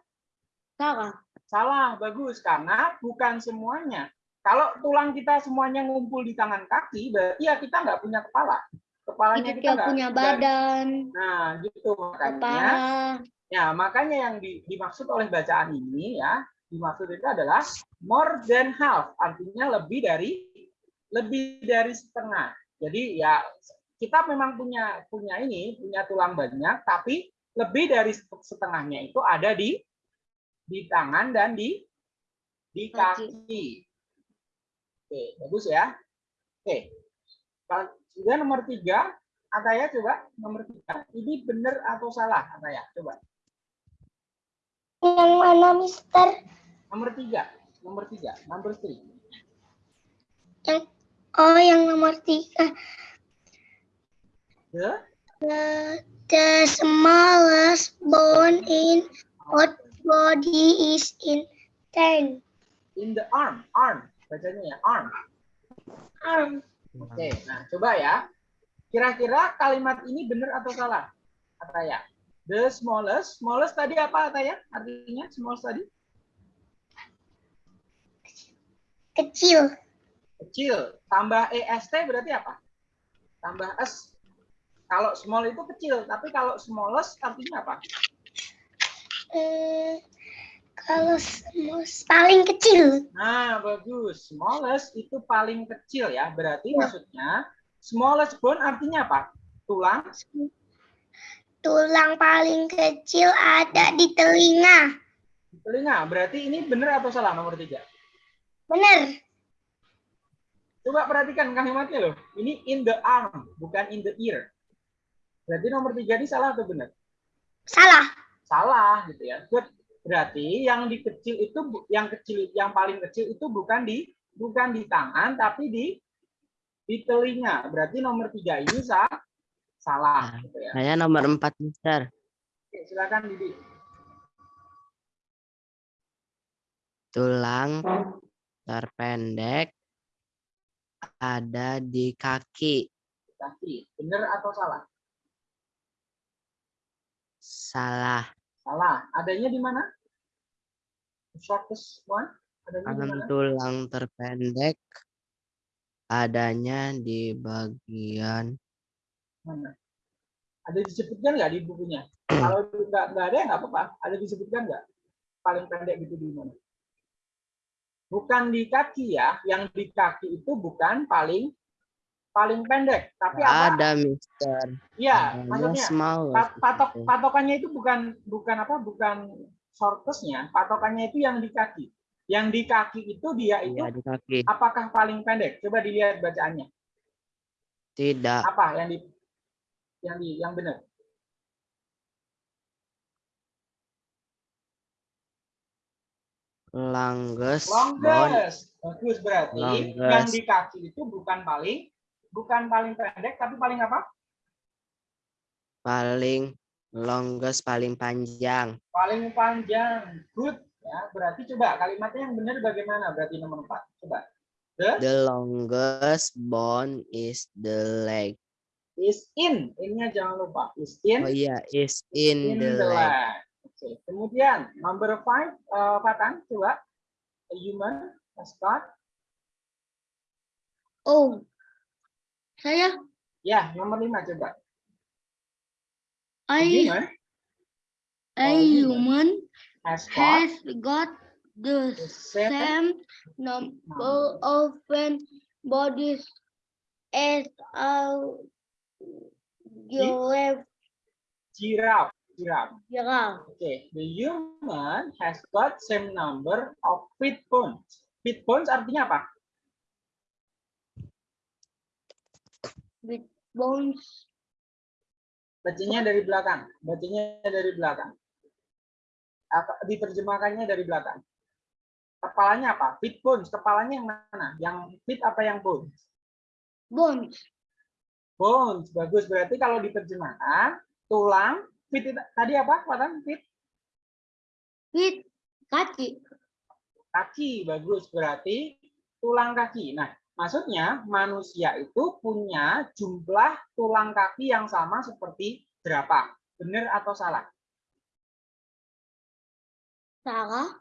Salah. Salah, bagus. Karena bukan semuanya. Kalau tulang kita semuanya ngumpul di tangan kaki, berarti ya kita nggak punya kepala. Kepalanya Kita nggak punya badan, Nah, gitu makanya. kepala. Ya, makanya yang di- dimaksud oleh bacaan ini ya, dimaksud itu adalah more than half, artinya lebih dari lebih dari setengah. Jadi ya kita memang punya punya ini, punya tulang banyak, tapi lebih dari setengahnya itu ada di di tangan dan di di Kaki. kaki. Oke, bagus ya. Oke. Kalau- Kemudian nomor tiga, Ataya coba nomor tiga. Ini benar atau salah, Ataya? Coba. Yang mana, Mister? Nomor tiga, nomor tiga, number three. Yang oh, yang nomor tiga. The The, the smallest bone in what body is in ten in the arm, arm, bacanya ya arm. arm. Oke, nah coba ya. Kira-kira kalimat ini benar atau salah? Ataya. The smallest, smallest tadi apa Ataya? Artinya smallest tadi Kecil. kecil. Tambah est berarti apa? Tambah s. Kalau small itu kecil, tapi kalau smallest artinya apa? Eh, kalau smallest paling kecil. Nah, bagus. Smallest itu paling kecil ya. Berarti maksudnya smallest bone artinya apa? Tulang. Tulang paling kecil ada di telinga. Telinga. Berarti ini benar atau salah nomor tiga? Benar. Coba perhatikan kalimatnya loh. Ini in the arm, bukan in the ear. Berarti nomor tiga ini salah atau benar? Salah. Salah gitu ya. Good. Berarti yang di kecil itu yang kecil yang paling kecil itu bukan di bukan di tangan tapi di di telinga. Berarti nomor tiga ini sah, salah gitu ya. Saya nomor empat, Mister. Oke, silakan Didi. Tulang terpendek ada di kaki. Kaki. Benar atau salah? Salah. Salah. Adanya di mana? The shortest one. Adanya tulang terpendek adanya di bagian Mana? Ada disebutkan nggak di bukunya? Kalau nggak nggak ada nggak apa-apa. Ada disebutkan nggak? Paling pendek gitu di mana? Bukan di kaki ya. Yang di kaki itu bukan paling paling pendek, tapi apa? ada, Mister. Iya, maksudnya small. patok patokannya itu bukan bukan apa? Bukan shortestnya. Patokannya itu yang di kaki. Yang di kaki itu dia itu Iya, di kaki. apakah paling pendek? Coba dilihat bacaannya. Tidak. Apa yang di yang di yang benar? Longest Longest. Bagus berarti yang Longest. di kaki itu bukan paling bukan paling pendek tapi paling apa? paling longest paling panjang. Paling panjang. Good. Ya, berarti coba kalimatnya yang benar bagaimana? Berarti nomor 4. Coba. The The longest bone is the leg. is in. Ini jangan lupa. Is in Oh iya, is in, in the, the leg. leg. Oke. Kemudian number 5 eh, Fatan coba. A human mascot. Oh, saya Ya, nomor 5 coba. I a Oh, human. human mascot has got the the same same number of bodies as a giraffe. giraffe. Giraffe. Giraffe. Okay, the human has got same number of feet bones. Feet bones artinya apa? Bones. Bacanya dari belakang. Bacanya dari belakang. Apa, diterjemahkannya dari belakang. Kepalanya apa? Feet bones. Kepalanya yang mana? Yang feet apa yang bones? Bones. Bones. Bagus. Berarti kalau diterjemahkan, tulang, itu- tadi apa? Watan? Feet? With kaki. Kaki. Bagus. Berarti tulang kaki. Nah, maksudnya manusia itu punya jumlah tulang kaki yang sama seperti berapa? Benar atau salah? Salah.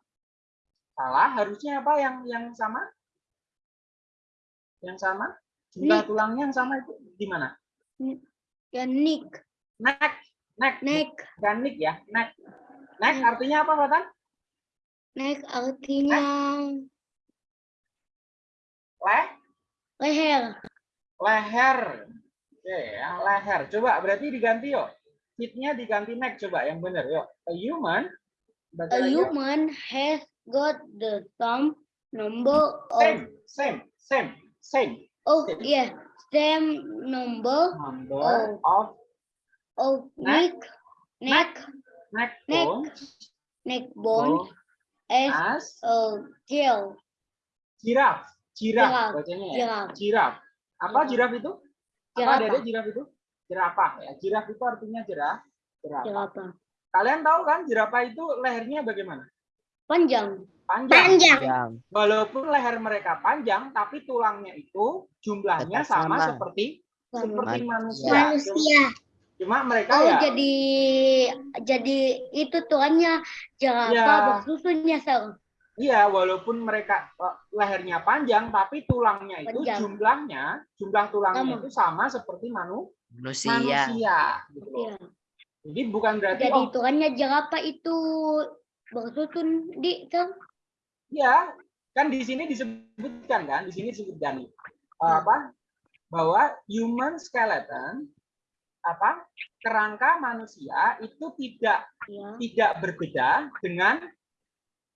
Salah. Harusnya apa yang yang sama? Yang sama? Jumlah Nik. tulangnya yang sama itu di mana? Ya neck. Neck. Neck. Neck. Bukan nick ya. Neck. Neck Neck. artinya apa, Watan? Neck artinya Leh. Leher. Leher. Oke ya, leher. Coba berarti diganti yuk. Feet-nya diganti neck coba yang benar yuk. A human. Baca A lagi yuk. human has got the same number of Same, same, same, same. oh same. yeah same number Number Oh. of of Neck. neck neck neck Neck. bones neck bones as as a tail. giraffe. Giraffe, bacanya ya. Giraffe. Apa giraffe itu? Apa ada giraffe itu? Jerapah ya. Giraffe itu artinya jerah. Jerapah. Jerapah. Kalian tahu kan jerapah itu lehernya bagaimana? Panjang. Panjang. Yang Walaupun leher mereka panjang, tapi tulangnya itu jumlahnya sama, sama. seperti Sama. seperti manusia. Manusia. Cuma mereka Oh ya jadi jadi itu tuannya jerapah Ya. bersusunya sel. Iya walaupun mereka eh, lehernya panjang, tapi tulangnya itu Panjang. jumlahnya jumlah tulangnya Sama. itu sama seperti manu, manusia. manusia. Gitu. Iya. Jadi bukan berarti Jadi oh tuannya jerapah itu bersusun di sel. Iya, kan di sini disebutkan kan, di sini disebutkan nih, eh, apa bahwa human skeleton apa kerangka manusia itu tidak Ya. tidak berbeda dengan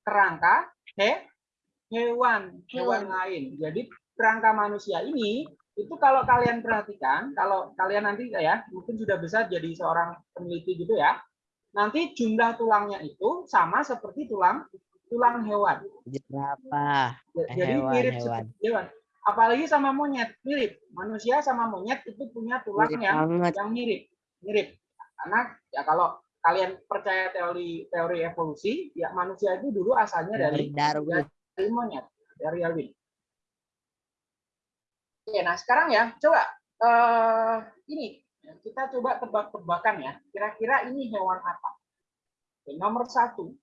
kerangka he, hewan hewan lain. Jadi kerangka manusia ini itu kalau kalian perhatikan, kalau kalian nanti ya mungkin sudah besar jadi seorang peneliti gitu ya, nanti jumlah tulangnya itu sama seperti tulang tulang hewan. Jerapah. Ja- Jadi Hewan, mirip hewan. seperti hewan. Apalagi sama monyet, mirip. Manusia sama monyet itu punya tulang Mirip yang banget. yang mirip, mirip. Karena ya kalau kalian percaya teori teori evolusi, ya manusia itu dulu asalnya Dari Darwin. dari monyet, dari Darwin. Oke, nah sekarang ya, coba eh ini kita coba tebak-tebakan ya. Kira-kira ini hewan apa? Oke, nomor satu,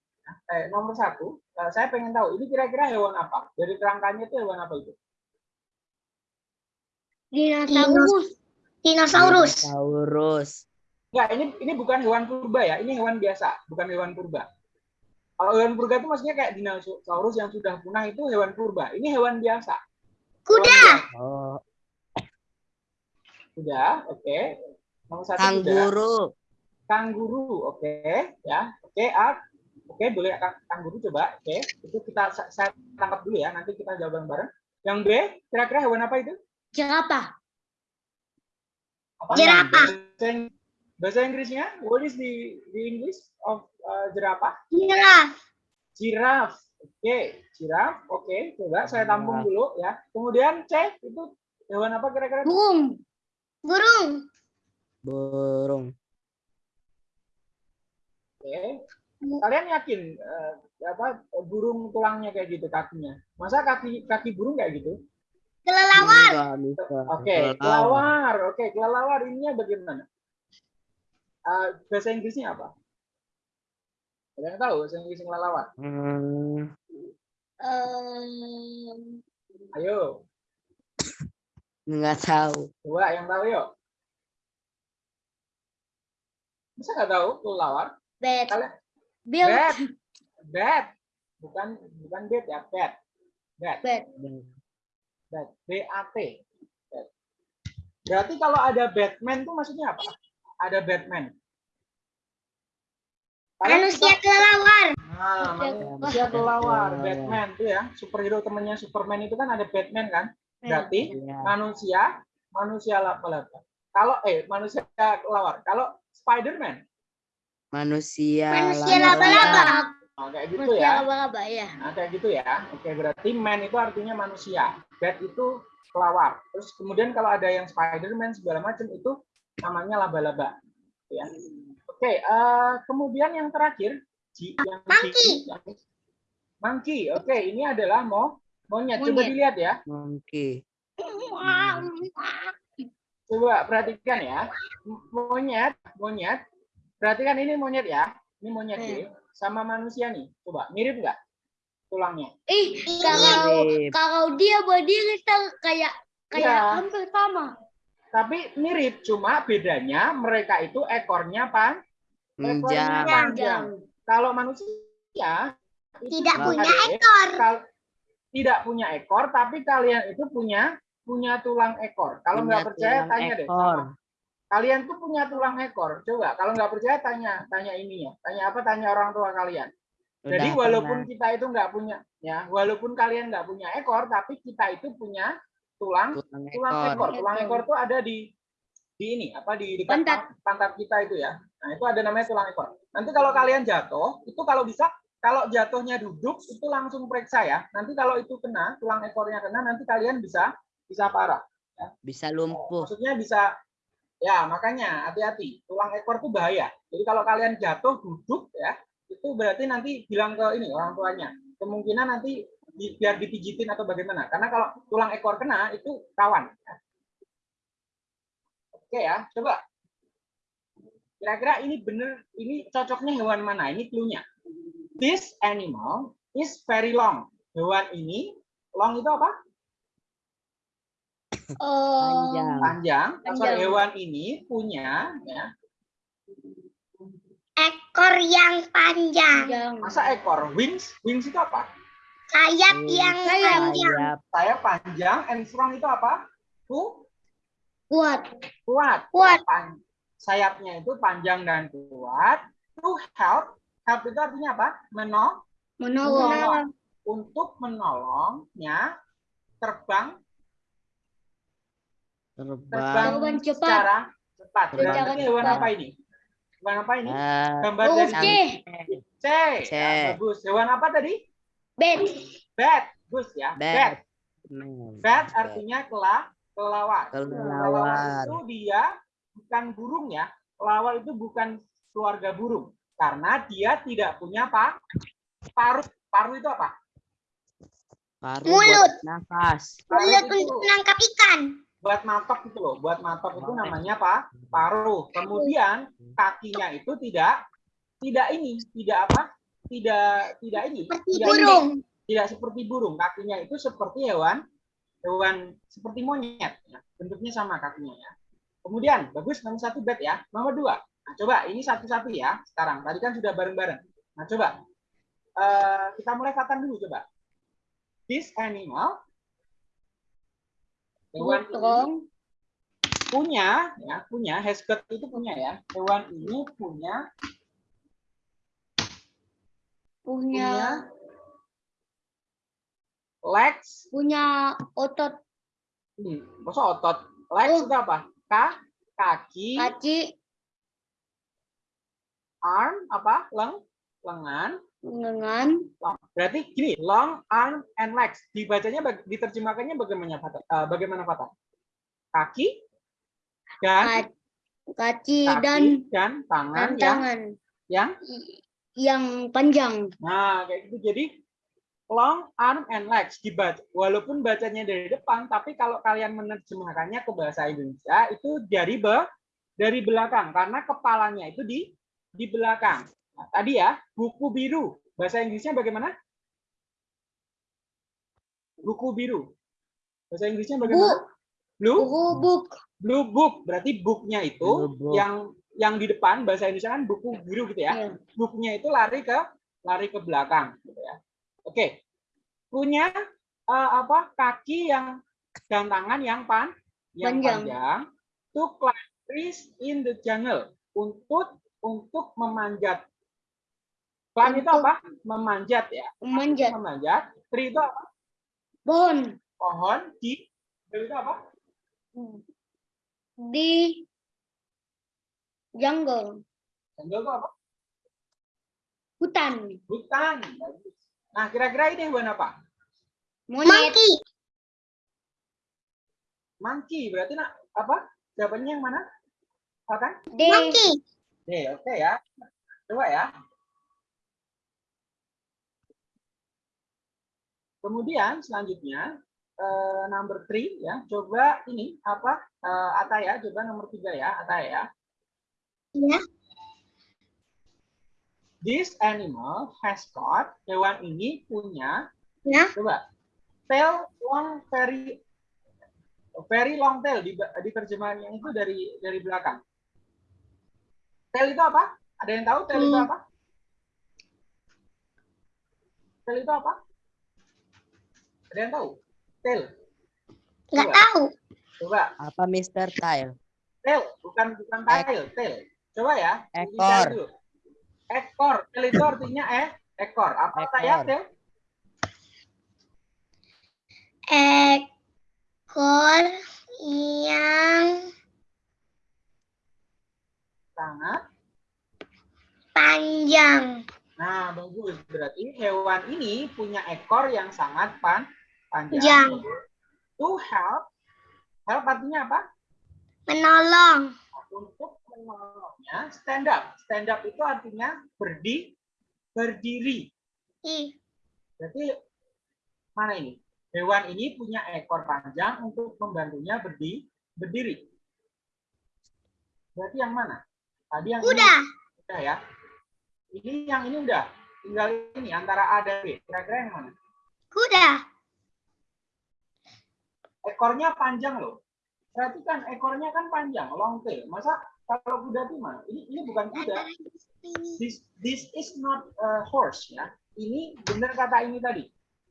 eh, nomor satu, eh, saya pengen tahu ini kira-kira hewan apa? Dari kerangkanya itu hewan apa itu? Dinosaurus. Dinosaurus. Dinosaurus. Enggak, ini ini bukan hewan purba ya, ini hewan biasa, bukan hewan purba. Kalau hewan purba itu maksudnya kayak dinosaurus yang sudah punah itu hewan purba. Ini hewan biasa. Kuda. Oh, Sudah, oke. Nomor satu sudah. kanguru. Kangguru, oke, ya. Oke, A. Oke, boleh kang- kangguru coba. Oke, itu kita sa- saya tangkap dulu ya, nanti kita jawab bareng. Yang B, kira-kira hewan apa itu? Jerapah. Apa? Jerapah. Bahasa, Ing- bahasa Inggrisnya, what is the the English of uh, jerapah? Jiraf. Giraffe. Oke, giraffe. Oke, coba saya tampung dulu ya. Kemudian C itu hewan apa kira-kira? Burung. Burung. Burung. Oke. Kalian yakin eh, apa burung tulangnya kayak gitu kakinya? Masa kaki kaki burung kayak gitu? Kelelawar. Oke, kelawar. Oke, kelelawar ininya bagaimana? Eh, bahasa Inggrisnya apa? Kalian tahu bahasa Inggris kelelawar? Hmm, Em, Ayo, nggak tahu. coba yang tahu yuk. Bisa nggak tahu kelelawar? bat. Kalian Bill. bat, bat, bukan bukan bat ya, bat, bat. Bat. Bat. B-A-T. Bat. Berarti kalau ada Batman itu maksudnya apa? Ada Batman. Kalian Manusia kelelawar. Nah, manusia kelawar, Kelelawar. Batman itu ya, superhero temennya Superman itu kan ada Batman kan? Berarti Iya. manusia, manusia laba-laba. Kalau eh manusia kelawar. Kalau Spider-Man, Manusia. Manusia laba-laba. laba-laba. nah, kayak gitu Manusia ya. laba-laba ya. Nah, kayak gitu ya. Oke, berarti man itu artinya manusia. Bat itu kelawar. Terus kemudian kalau ada yang Spider-Man segala macam itu namanya laba-laba. Ya. Oke, eh, kemudian yang terakhir Ji- yang Monkey. Yang- Monkey. Oke, ini adalah mo monyet. Coba Monyet. dilihat ya. Monkey. Coba perhatikan ya. Monyet, monyet. Perhatikan ini monyet ya. Ini monyet Hmm. nih. Sama manusia nih. Coba mirip nggak tulangnya? Ih, kalau Mirip. kalau dia berdiri kayak kayak Iya. hampir sama. Tapi mirip, cuma bedanya mereka itu ekornya pan, ekornya Panjang. panjang. Kalau manusia Tidak punya ada- ekor. kal- tidak punya ekor, tapi kalian itu punya punya tulang ekor. Kalau nggak percaya tanya deh. ekor. sama- Kalian tuh punya tulang ekor. Coba kalau nggak percaya tanya tanya ini ya. Tanya apa? Tanya orang tua kalian. Jadi Udah walaupun pernah. kita itu nggak punya ya, walaupun kalian nggak punya ekor, tapi kita itu punya tulang tulang tulang ekor. ekor. Tulang Ekor. ekor tuh ada di di ini apa di dekat Pantat. pan- pantat kita itu ya. Nah, itu ada namanya tulang ekor. Nanti kalau kalian jatuh, itu kalau bisa kalau jatuhnya duduk itu langsung periksa ya. Nanti kalau itu kena, tulang ekornya kena, nanti kalian bisa bisa parah. Bisa lumpuh. Maksudnya bisa ya, makanya hati-hati. Tulang ekor itu bahaya. Jadi kalau kalian jatuh duduk ya, itu berarti nanti bilang ke ini orang tuanya. Kemungkinan nanti biar dipijitin atau bagaimana. Karena kalau tulang ekor kena itu rawan. ya. Oke ya, coba. Kira-kira ini bener, ini cocoknya hewan mana? Ini clue-nya. This animal is very long. Hewan ini, long itu apa? Oh, Panjang. Panjang. Panjang. Sorry, hewan ini punya, ya, ekor yang panjang. masa ekor? Wings? Wings itu apa? Sayap Hmm, yang panjang. Sayap. Saya panjang, and strong itu apa? Ku, Kuat. kuat. Kuat. Pan- sayapnya itu panjang dan kuat. To help, help itu artinya apa? Menolong. Menolong. Menolong. Untuk menolongnya terbang Terbang. terbang Terbang cepat. secara cepat. Terbang Berarti hewan cepat. apa ini? Hewan apa ini? Eh, Gambar Huruf dari C. C. C. Ya, bagus. Hewan apa tadi? Bat. Bat. Bagus ya. Bat. Bat. man. Bat artinya kela, kelawar. Kelelawar. itu dia bukan burung ya. Kelawar itu bukan keluarga burung karena dia tidak punya apa? Paruh. Paruh itu apa? Paru Mulut. buat nafas. Paruh Mulut itu untuk menangkap ikan. buat matok itu loh. Buat matok itu namanya apa? Paruh. Kemudian kakinya itu tidak tidak ini, tidak apa? Tidak tidak ini. Seperti tidak burung. tidak seperti burung kakinya itu seperti hewan hewan seperti monyet. Ya. bentuknya sama kakinya ya. Kemudian bagus nomor satu bed ya. Nomor dua. Nah, coba ini satu-satu ya sekarang. Tadi kan sudah bareng-bareng. Nah coba. Eh, kita mulai katan dulu coba. This animal hewan ini punya ya punya has got itu punya ya. Hewan ini punya Punya legs? Punya otot. Hmm, masa otot? Legs Oh. itu apa? Ka, kaki? Kaki. Arm? Apa? Leng? Lengan? Dengan long. berarti gini long arm and legs. Dibacanya diterjemahkannya bagaimana Fata? Eh, bagaimana Fata? kaki? Dan? Ka- kaki kaki dan dan tangan yang tangan. yang yang panjang. nah kayak gitu. Jadi long arm and legs. Dibaca walaupun bacanya dari depan tapi kalau kalian menerjemahkannya ke bahasa Indonesia itu dari be dari belakang. Karena kepalanya itu di di belakang. Nah, tadi ya buku biru. Bahasa Inggrisnya bagaimana? Buku biru. Bahasa Inggrisnya bagaimana? Blue? Buku book. blue book. Berarti booknya itu Blue book. yang yang di depan bahasa Indonesia kan buku biru gitu ya. Ya. booknya itu lari ke lari ke belakang gitu ya. Oke. Punya eh, apa kaki yang dan tangan yang pan yang Panjang. panjang to climb trees in the jungle untuk untuk memanjat. Climb itu apa? Memanjat ya. Memanjat. Memanjat. Tree itu apa? Pohon. Pohon di itu apa? Di jungle. Jungle itu apa? Hutan. Hutan. Nah kira-kira ini hewan apa? Monyet. Monkey. Berarti nak apa? Jawabannya yang mana? Kan D Oke, oke ya. Coba ya. Kemudian selanjutnya eh, number three ya. Coba ini apa? Eh, Ataya, coba nomor tiga ya, Ataya ya. Iya. This animal has got hewan ini punya Ya. coba tail long very very long tail di, di terjemahannya itu dari dari belakang. Tail itu apa? Ada yang tahu tail itu Hmm. apa? Tail itu apa? Ada yang tahu? Tail. nggak Coba. tahu Coba. Apa Mr. Tile? Tail, bukan bukan tail, tail. Coba ya. Ekor. Ekor. Tail itu artinya eh ekor. Apa Ekor. saya tail? ekor yang Sangat. panjang Nah, bagus. Berarti hewan ini punya ekor yang sangat pan panjang. Panjang. To help. Help artinya apa? menolong Untuk menolongnya stand up. Stand up itu artinya berdi berdiri. ih Berarti mana ini? Hewan ini punya ekor panjang untuk membantunya berdi berdiri. Berarti yang mana? Tadi yang ini. udah Udah ya. Ini yang ini udah. Tinggal ini antara A dan B. Kira-kira yang mana? kuda Ekornya panjang loh. Perhatikan ekornya kan panjang, long tail. Masa kalau kuda itu mana? Ini ini bukan kuda. This this is not a horse ya. Ini benar kata ini tadi.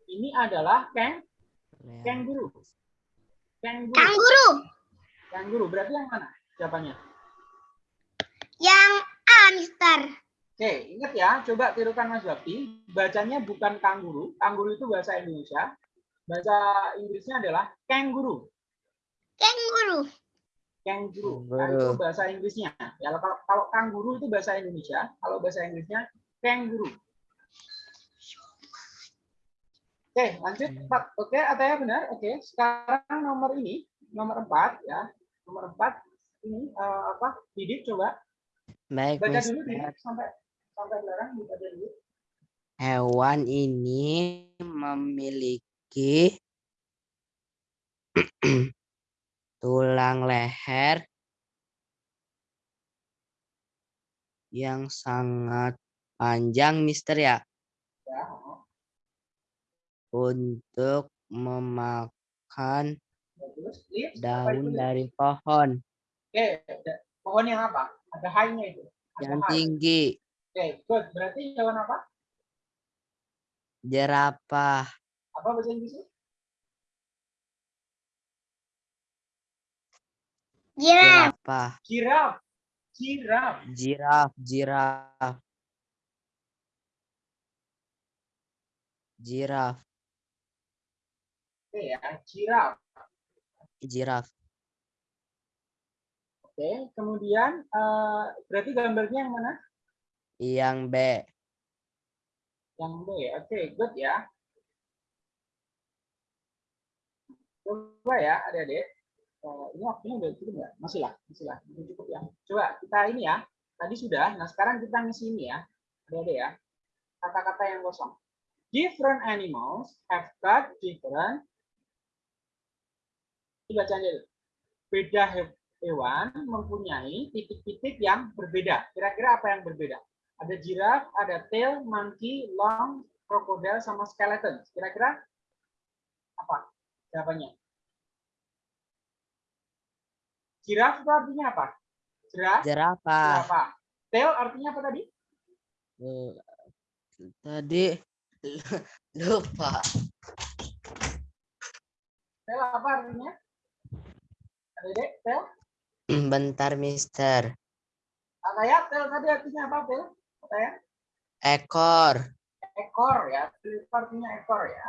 Ini adalah keng. Kenguru. kanguru Kanguru berarti yang mana jawabannya? yang A Mister Oke, ingat ya, coba tirukan Mas Bakti. Bacanya bukan kanguru. Kanguru itu bahasa Indonesia. Bahasa Inggrisnya adalah kenguru. kanguru Kangaroo. Nah, itu Kangaroo. bahasa Inggrisnya. Ya kalau kalau kanguru itu bahasa Indonesia, kalau bahasa Inggrisnya kangaroo. Oke, lanjut. Pak. Oke, Ataya benar. Oke, sekarang nomor ini, nomor empat ya. Nomor empat ini eh, apa? Didik coba Baik, baca dulu. Didik sampai sampai belakang dibaca dulu. Hewan ini memiliki tulang leher yang sangat panjang, Mister ya, Ya. untuk memakan apa itu daun dari pohon Oke, pohon yang apa? Ada high-nya itu. Ada yang high. tinggi, Oke, good. Berarti hewan apa? jerapah, Apa bahasa Inggrisnya? Giraffe. jerapah, Giraffe. Giraffe. jiraf, jiraf, jiraf, Oke ya, giraffe. jiraf. Oke, kemudian eh, berarti gambarnya yang mana? Yang B, Yang B. Oke, good ya. Coba ya, adik-adik. Eh, ini waktunya udah cukup nggak? Masih lah, masih lah. Masih cukup ya. Coba kita ini ya. Tadi sudah. Nah, sekarang kita ngisi ini ya. Adik-adik ya. Kata-kata yang kosong. Different animals have got different. Ini bacanya dulu. Beda he- hewan mempunyai titik-titik yang berbeda. Kira-kira apa yang berbeda? Ada giraffe, ada tail, monkey, long, crocodile, sama skeleton. Kira-kira apa jawabannya? Giraffe itu artinya apa? Giraffe, jerapah. apa? Tail artinya apa tadi? Eh, Tadi lupa. Tail apa artinya? Ada dek, tail? Bentar, Mister. Apa ya? Tail tadi artinya apa? Tail? Apa ya? Ekor, Ekor ya. Tail artinya ekor ya.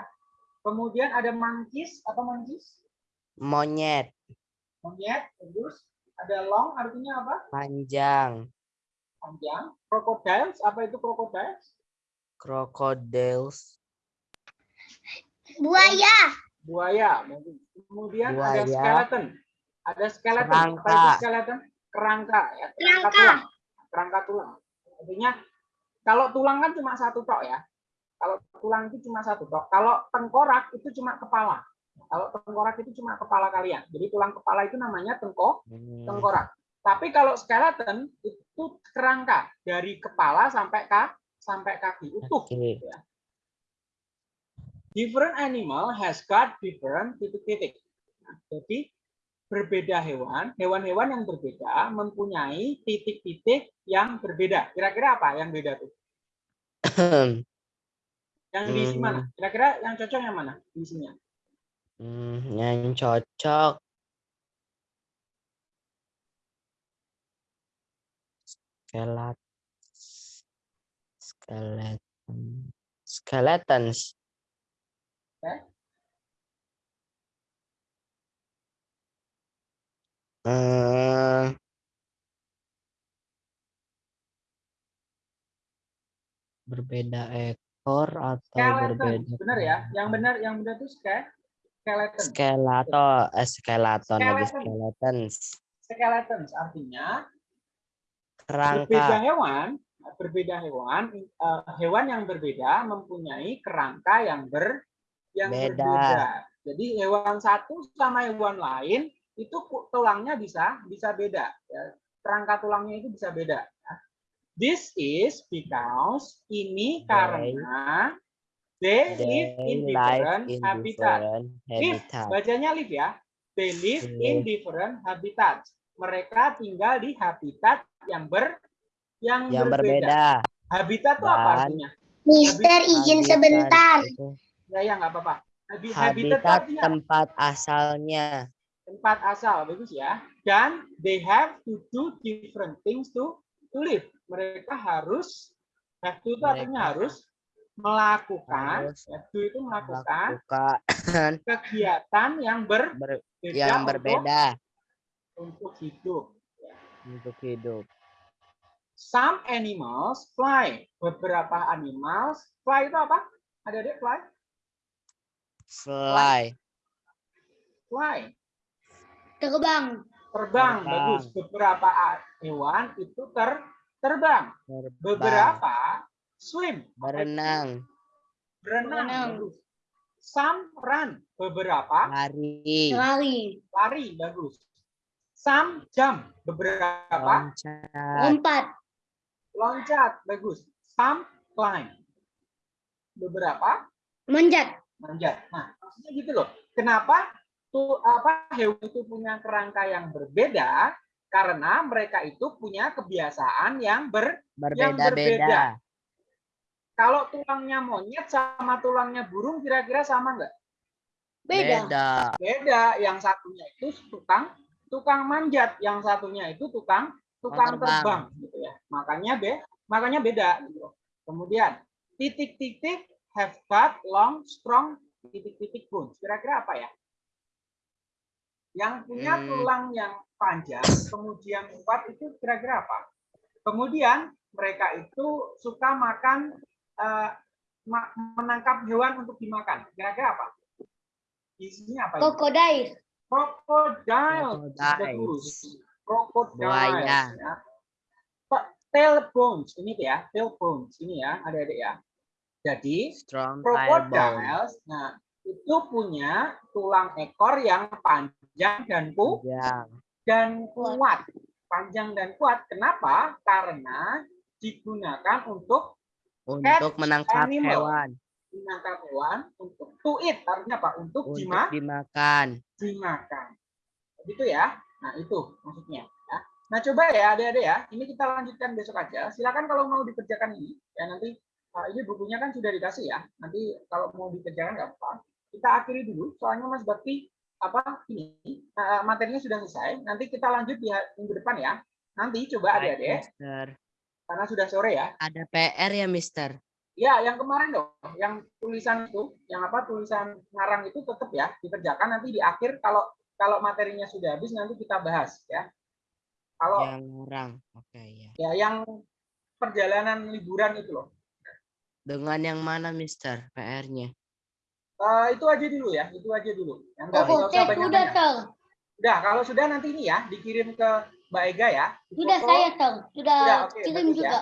Kemudian ada monkeys, apa monkeys? monyet, Monyet, bagus. Ada long artinya apa? panjang, Panjang. Crocodiles, apa itu crocodiles? crocodiles, Buaya. Buaya. bagus. Kemudian ada Buaya. skeleton. Ada skeleton. Apa itu Kerangka. skeleton? Kerangka ya. Kerangka Kerangka. tulang. Kerangka tulang. Artinya kalau tulang kan cuma satu tok ya. Kalau tulang itu cuma satu tok. Kalau tengkorak itu cuma kepala. Kalau tengkorak itu cuma kepala kalian. Jadi tulang kepala itu namanya tengkok, Hmm, tengkorak. Tapi kalau skeleton itu kerangka dari kepala sampai ka, sampai kaki utuh. Oke. Different animal has got different titik-titik. Nah, jadi berbeda hewan, hewan-hewan yang berbeda mempunyai titik-titik yang berbeda. Kira-kira apa yang beda tuh? Yang diisi Hmm. mana? Kira-kira yang cocok yang mana diisinya? Hmm, yang cocok skelet skeleton skeletons. Eh, berbeda ekor atau Skeleton. berbeda Benar ya? Yang benar yang benar tuh ske- skeleton. skeleton eh, skeleton lagi Skeleton. skeletons Skeletons artinya kerangka berbeda hewan, berbeda hewan, eh, hewan yang berbeda mempunyai kerangka yang ber yang Beda. berbeda. Jadi hewan satu sama hewan lain itu tulangnya bisa bisa beda. ya. Kerangka tulangnya itu bisa beda. ya. This is because ini karena they, live in live different in habitat. different Live, habitat bacanya live ya. They live in Live. different habitats. Mereka tinggal di habitat yang ber yang, yang berbeda. berbeda Habitat itu apa artinya? Mister izin Habitat sebentar. itu Ya ya nggak apa-apa. Habi- Habitat, habitat artinya tempat asalnya tempat asal bagus ya. Dan they have to do different things to to live. Mereka harus have to itu artinya Mereka harus melakukan to itu melakukan melakukan kegiatan yang berbeda ber- yang untuk berbeda untuk hidup. Untuk hidup. Some animals fly. Beberapa animals fly itu apa? Ada adik fly? Fly. Fly. Terbang. Terbang, Terbang. bagus. Beberapa hewan itu ter terbang. Terbang. Beberapa swim. Berenang. Berenang. Some run. Beberapa Lari. Lari. lari. Bagus. Some jump. Beberapa Loncat. Lompat. loncat. Bagus. Some climb. Beberapa Manjat. manjat. Nah, maksudnya gitu loh. Kenapa tuh apa hewan itu punya kerangka yang berbeda? Karena mereka itu punya kebiasaan yang ber yang berbeda. Kalau tulangnya monyet sama tulangnya burung kira-kira sama nggak? Beda. Beda. Beda. Yang satunya itu tukang tukang manjat, yang satunya itu tukang tukang terbang. terbang gitu ya. Makanya be makanya beda gitu. Kemudian titik-titik have got long strong titik-titik bones. Kira-kira apa ya? Yang punya Hmm. tulang yang panjang, kemudian kuat itu kira-kira apa? Kemudian mereka itu suka makan eh, ma- menangkap hewan untuk dimakan. Kira-kira apa? Isinya apa? ini? Krokodil. Crocodile. Crocodile. Bagus. Crocodile. Buaya. Ya. Pak, Tail bones ini ya, tail bones ini ya, adik-adik ya. Jadi crocodiles, nah itu punya tulang ekor yang panjang dan ku Panjang. dan kuat. Panjang dan kuat. Kenapa? Karena digunakan untuk Untuk menangkap animal. hewan. menangkap hewan untuk to eat. Artinya apa? Untuk, Untuk dima- dimakan. dimakan. Gitu ya. Nah, itu maksudnya. Ya. Nah, coba ya adik-adik ya. Ini kita lanjutkan besok aja. Silakan kalau mau dikerjakan ini. Ya nanti uh, ini bukunya kan sudah dikasih ya. Nanti kalau mau dikerjakan nggak apa. Kita akhiri dulu. Soalnya Mas Bakti apa ini uh, materinya sudah selesai. Nanti kita lanjut di minggu depan ya. Nanti coba adik-adik. Karena sudah sore ya. Ada PR ya, Mister? Ya, yang kemarin dong, yang tulisan itu, yang apa tulisan ngarang itu tetap ya dikerjakan nanti di akhir kalau kalau materinya sudah habis nanti kita bahas ya. Kalau Yang orang. Oke, ya. ya yang perjalanan liburan itu loh. Dengan yang mana, Mister? PR-nya? Eh, itu aja dulu ya, itu aja dulu. Yang Oh, usah banyak sudah banyak. Udah, kalau sudah nanti ini ya dikirim ke Mbak Ega ya. Di Sudah foto. saya ter. Sudah Sudah, oke, kirim bagus ya. juga.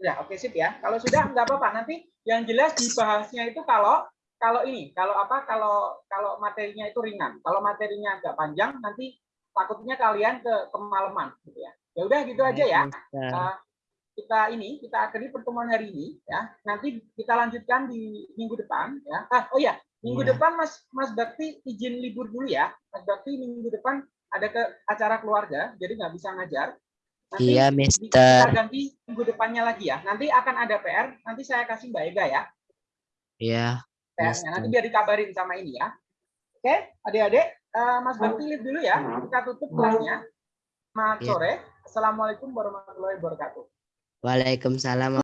Ya, oke sip ya. Kalau sudah nggak apa-apa. Nanti yang jelas dibahasnya itu kalau kalau ini, kalau apa? Kalau kalau materinya itu ringan. Kalau materinya agak panjang, nanti takutnya kalian ke kemalaman, gitu ya. Ya udah gitu aja ya. Eh, kita ini kita akhiri pertemuan hari ini ya. Nanti kita lanjutkan di minggu depan ya. Ah, oh ya, minggu Iya. depan Mas Mas Bakti izin libur dulu ya. Mas Bakti minggu depan ada ke acara keluarga, jadi nggak bisa ngajar. Nanti Iya, Mister. Kita ganti minggu depannya lagi ya. Nanti akan ada PR. Nanti saya kasih Mbak Ega ya. Iya. PR-nya. Nanti biar dikabarin sama ini ya. Oke, adik-adik. eh, Mas Bakti live dulu ya. Kita tutup kelasnya. Selamat Iya. sore. Assalamualaikum warahmatullahi wabarakatuh. Waalaikumsalam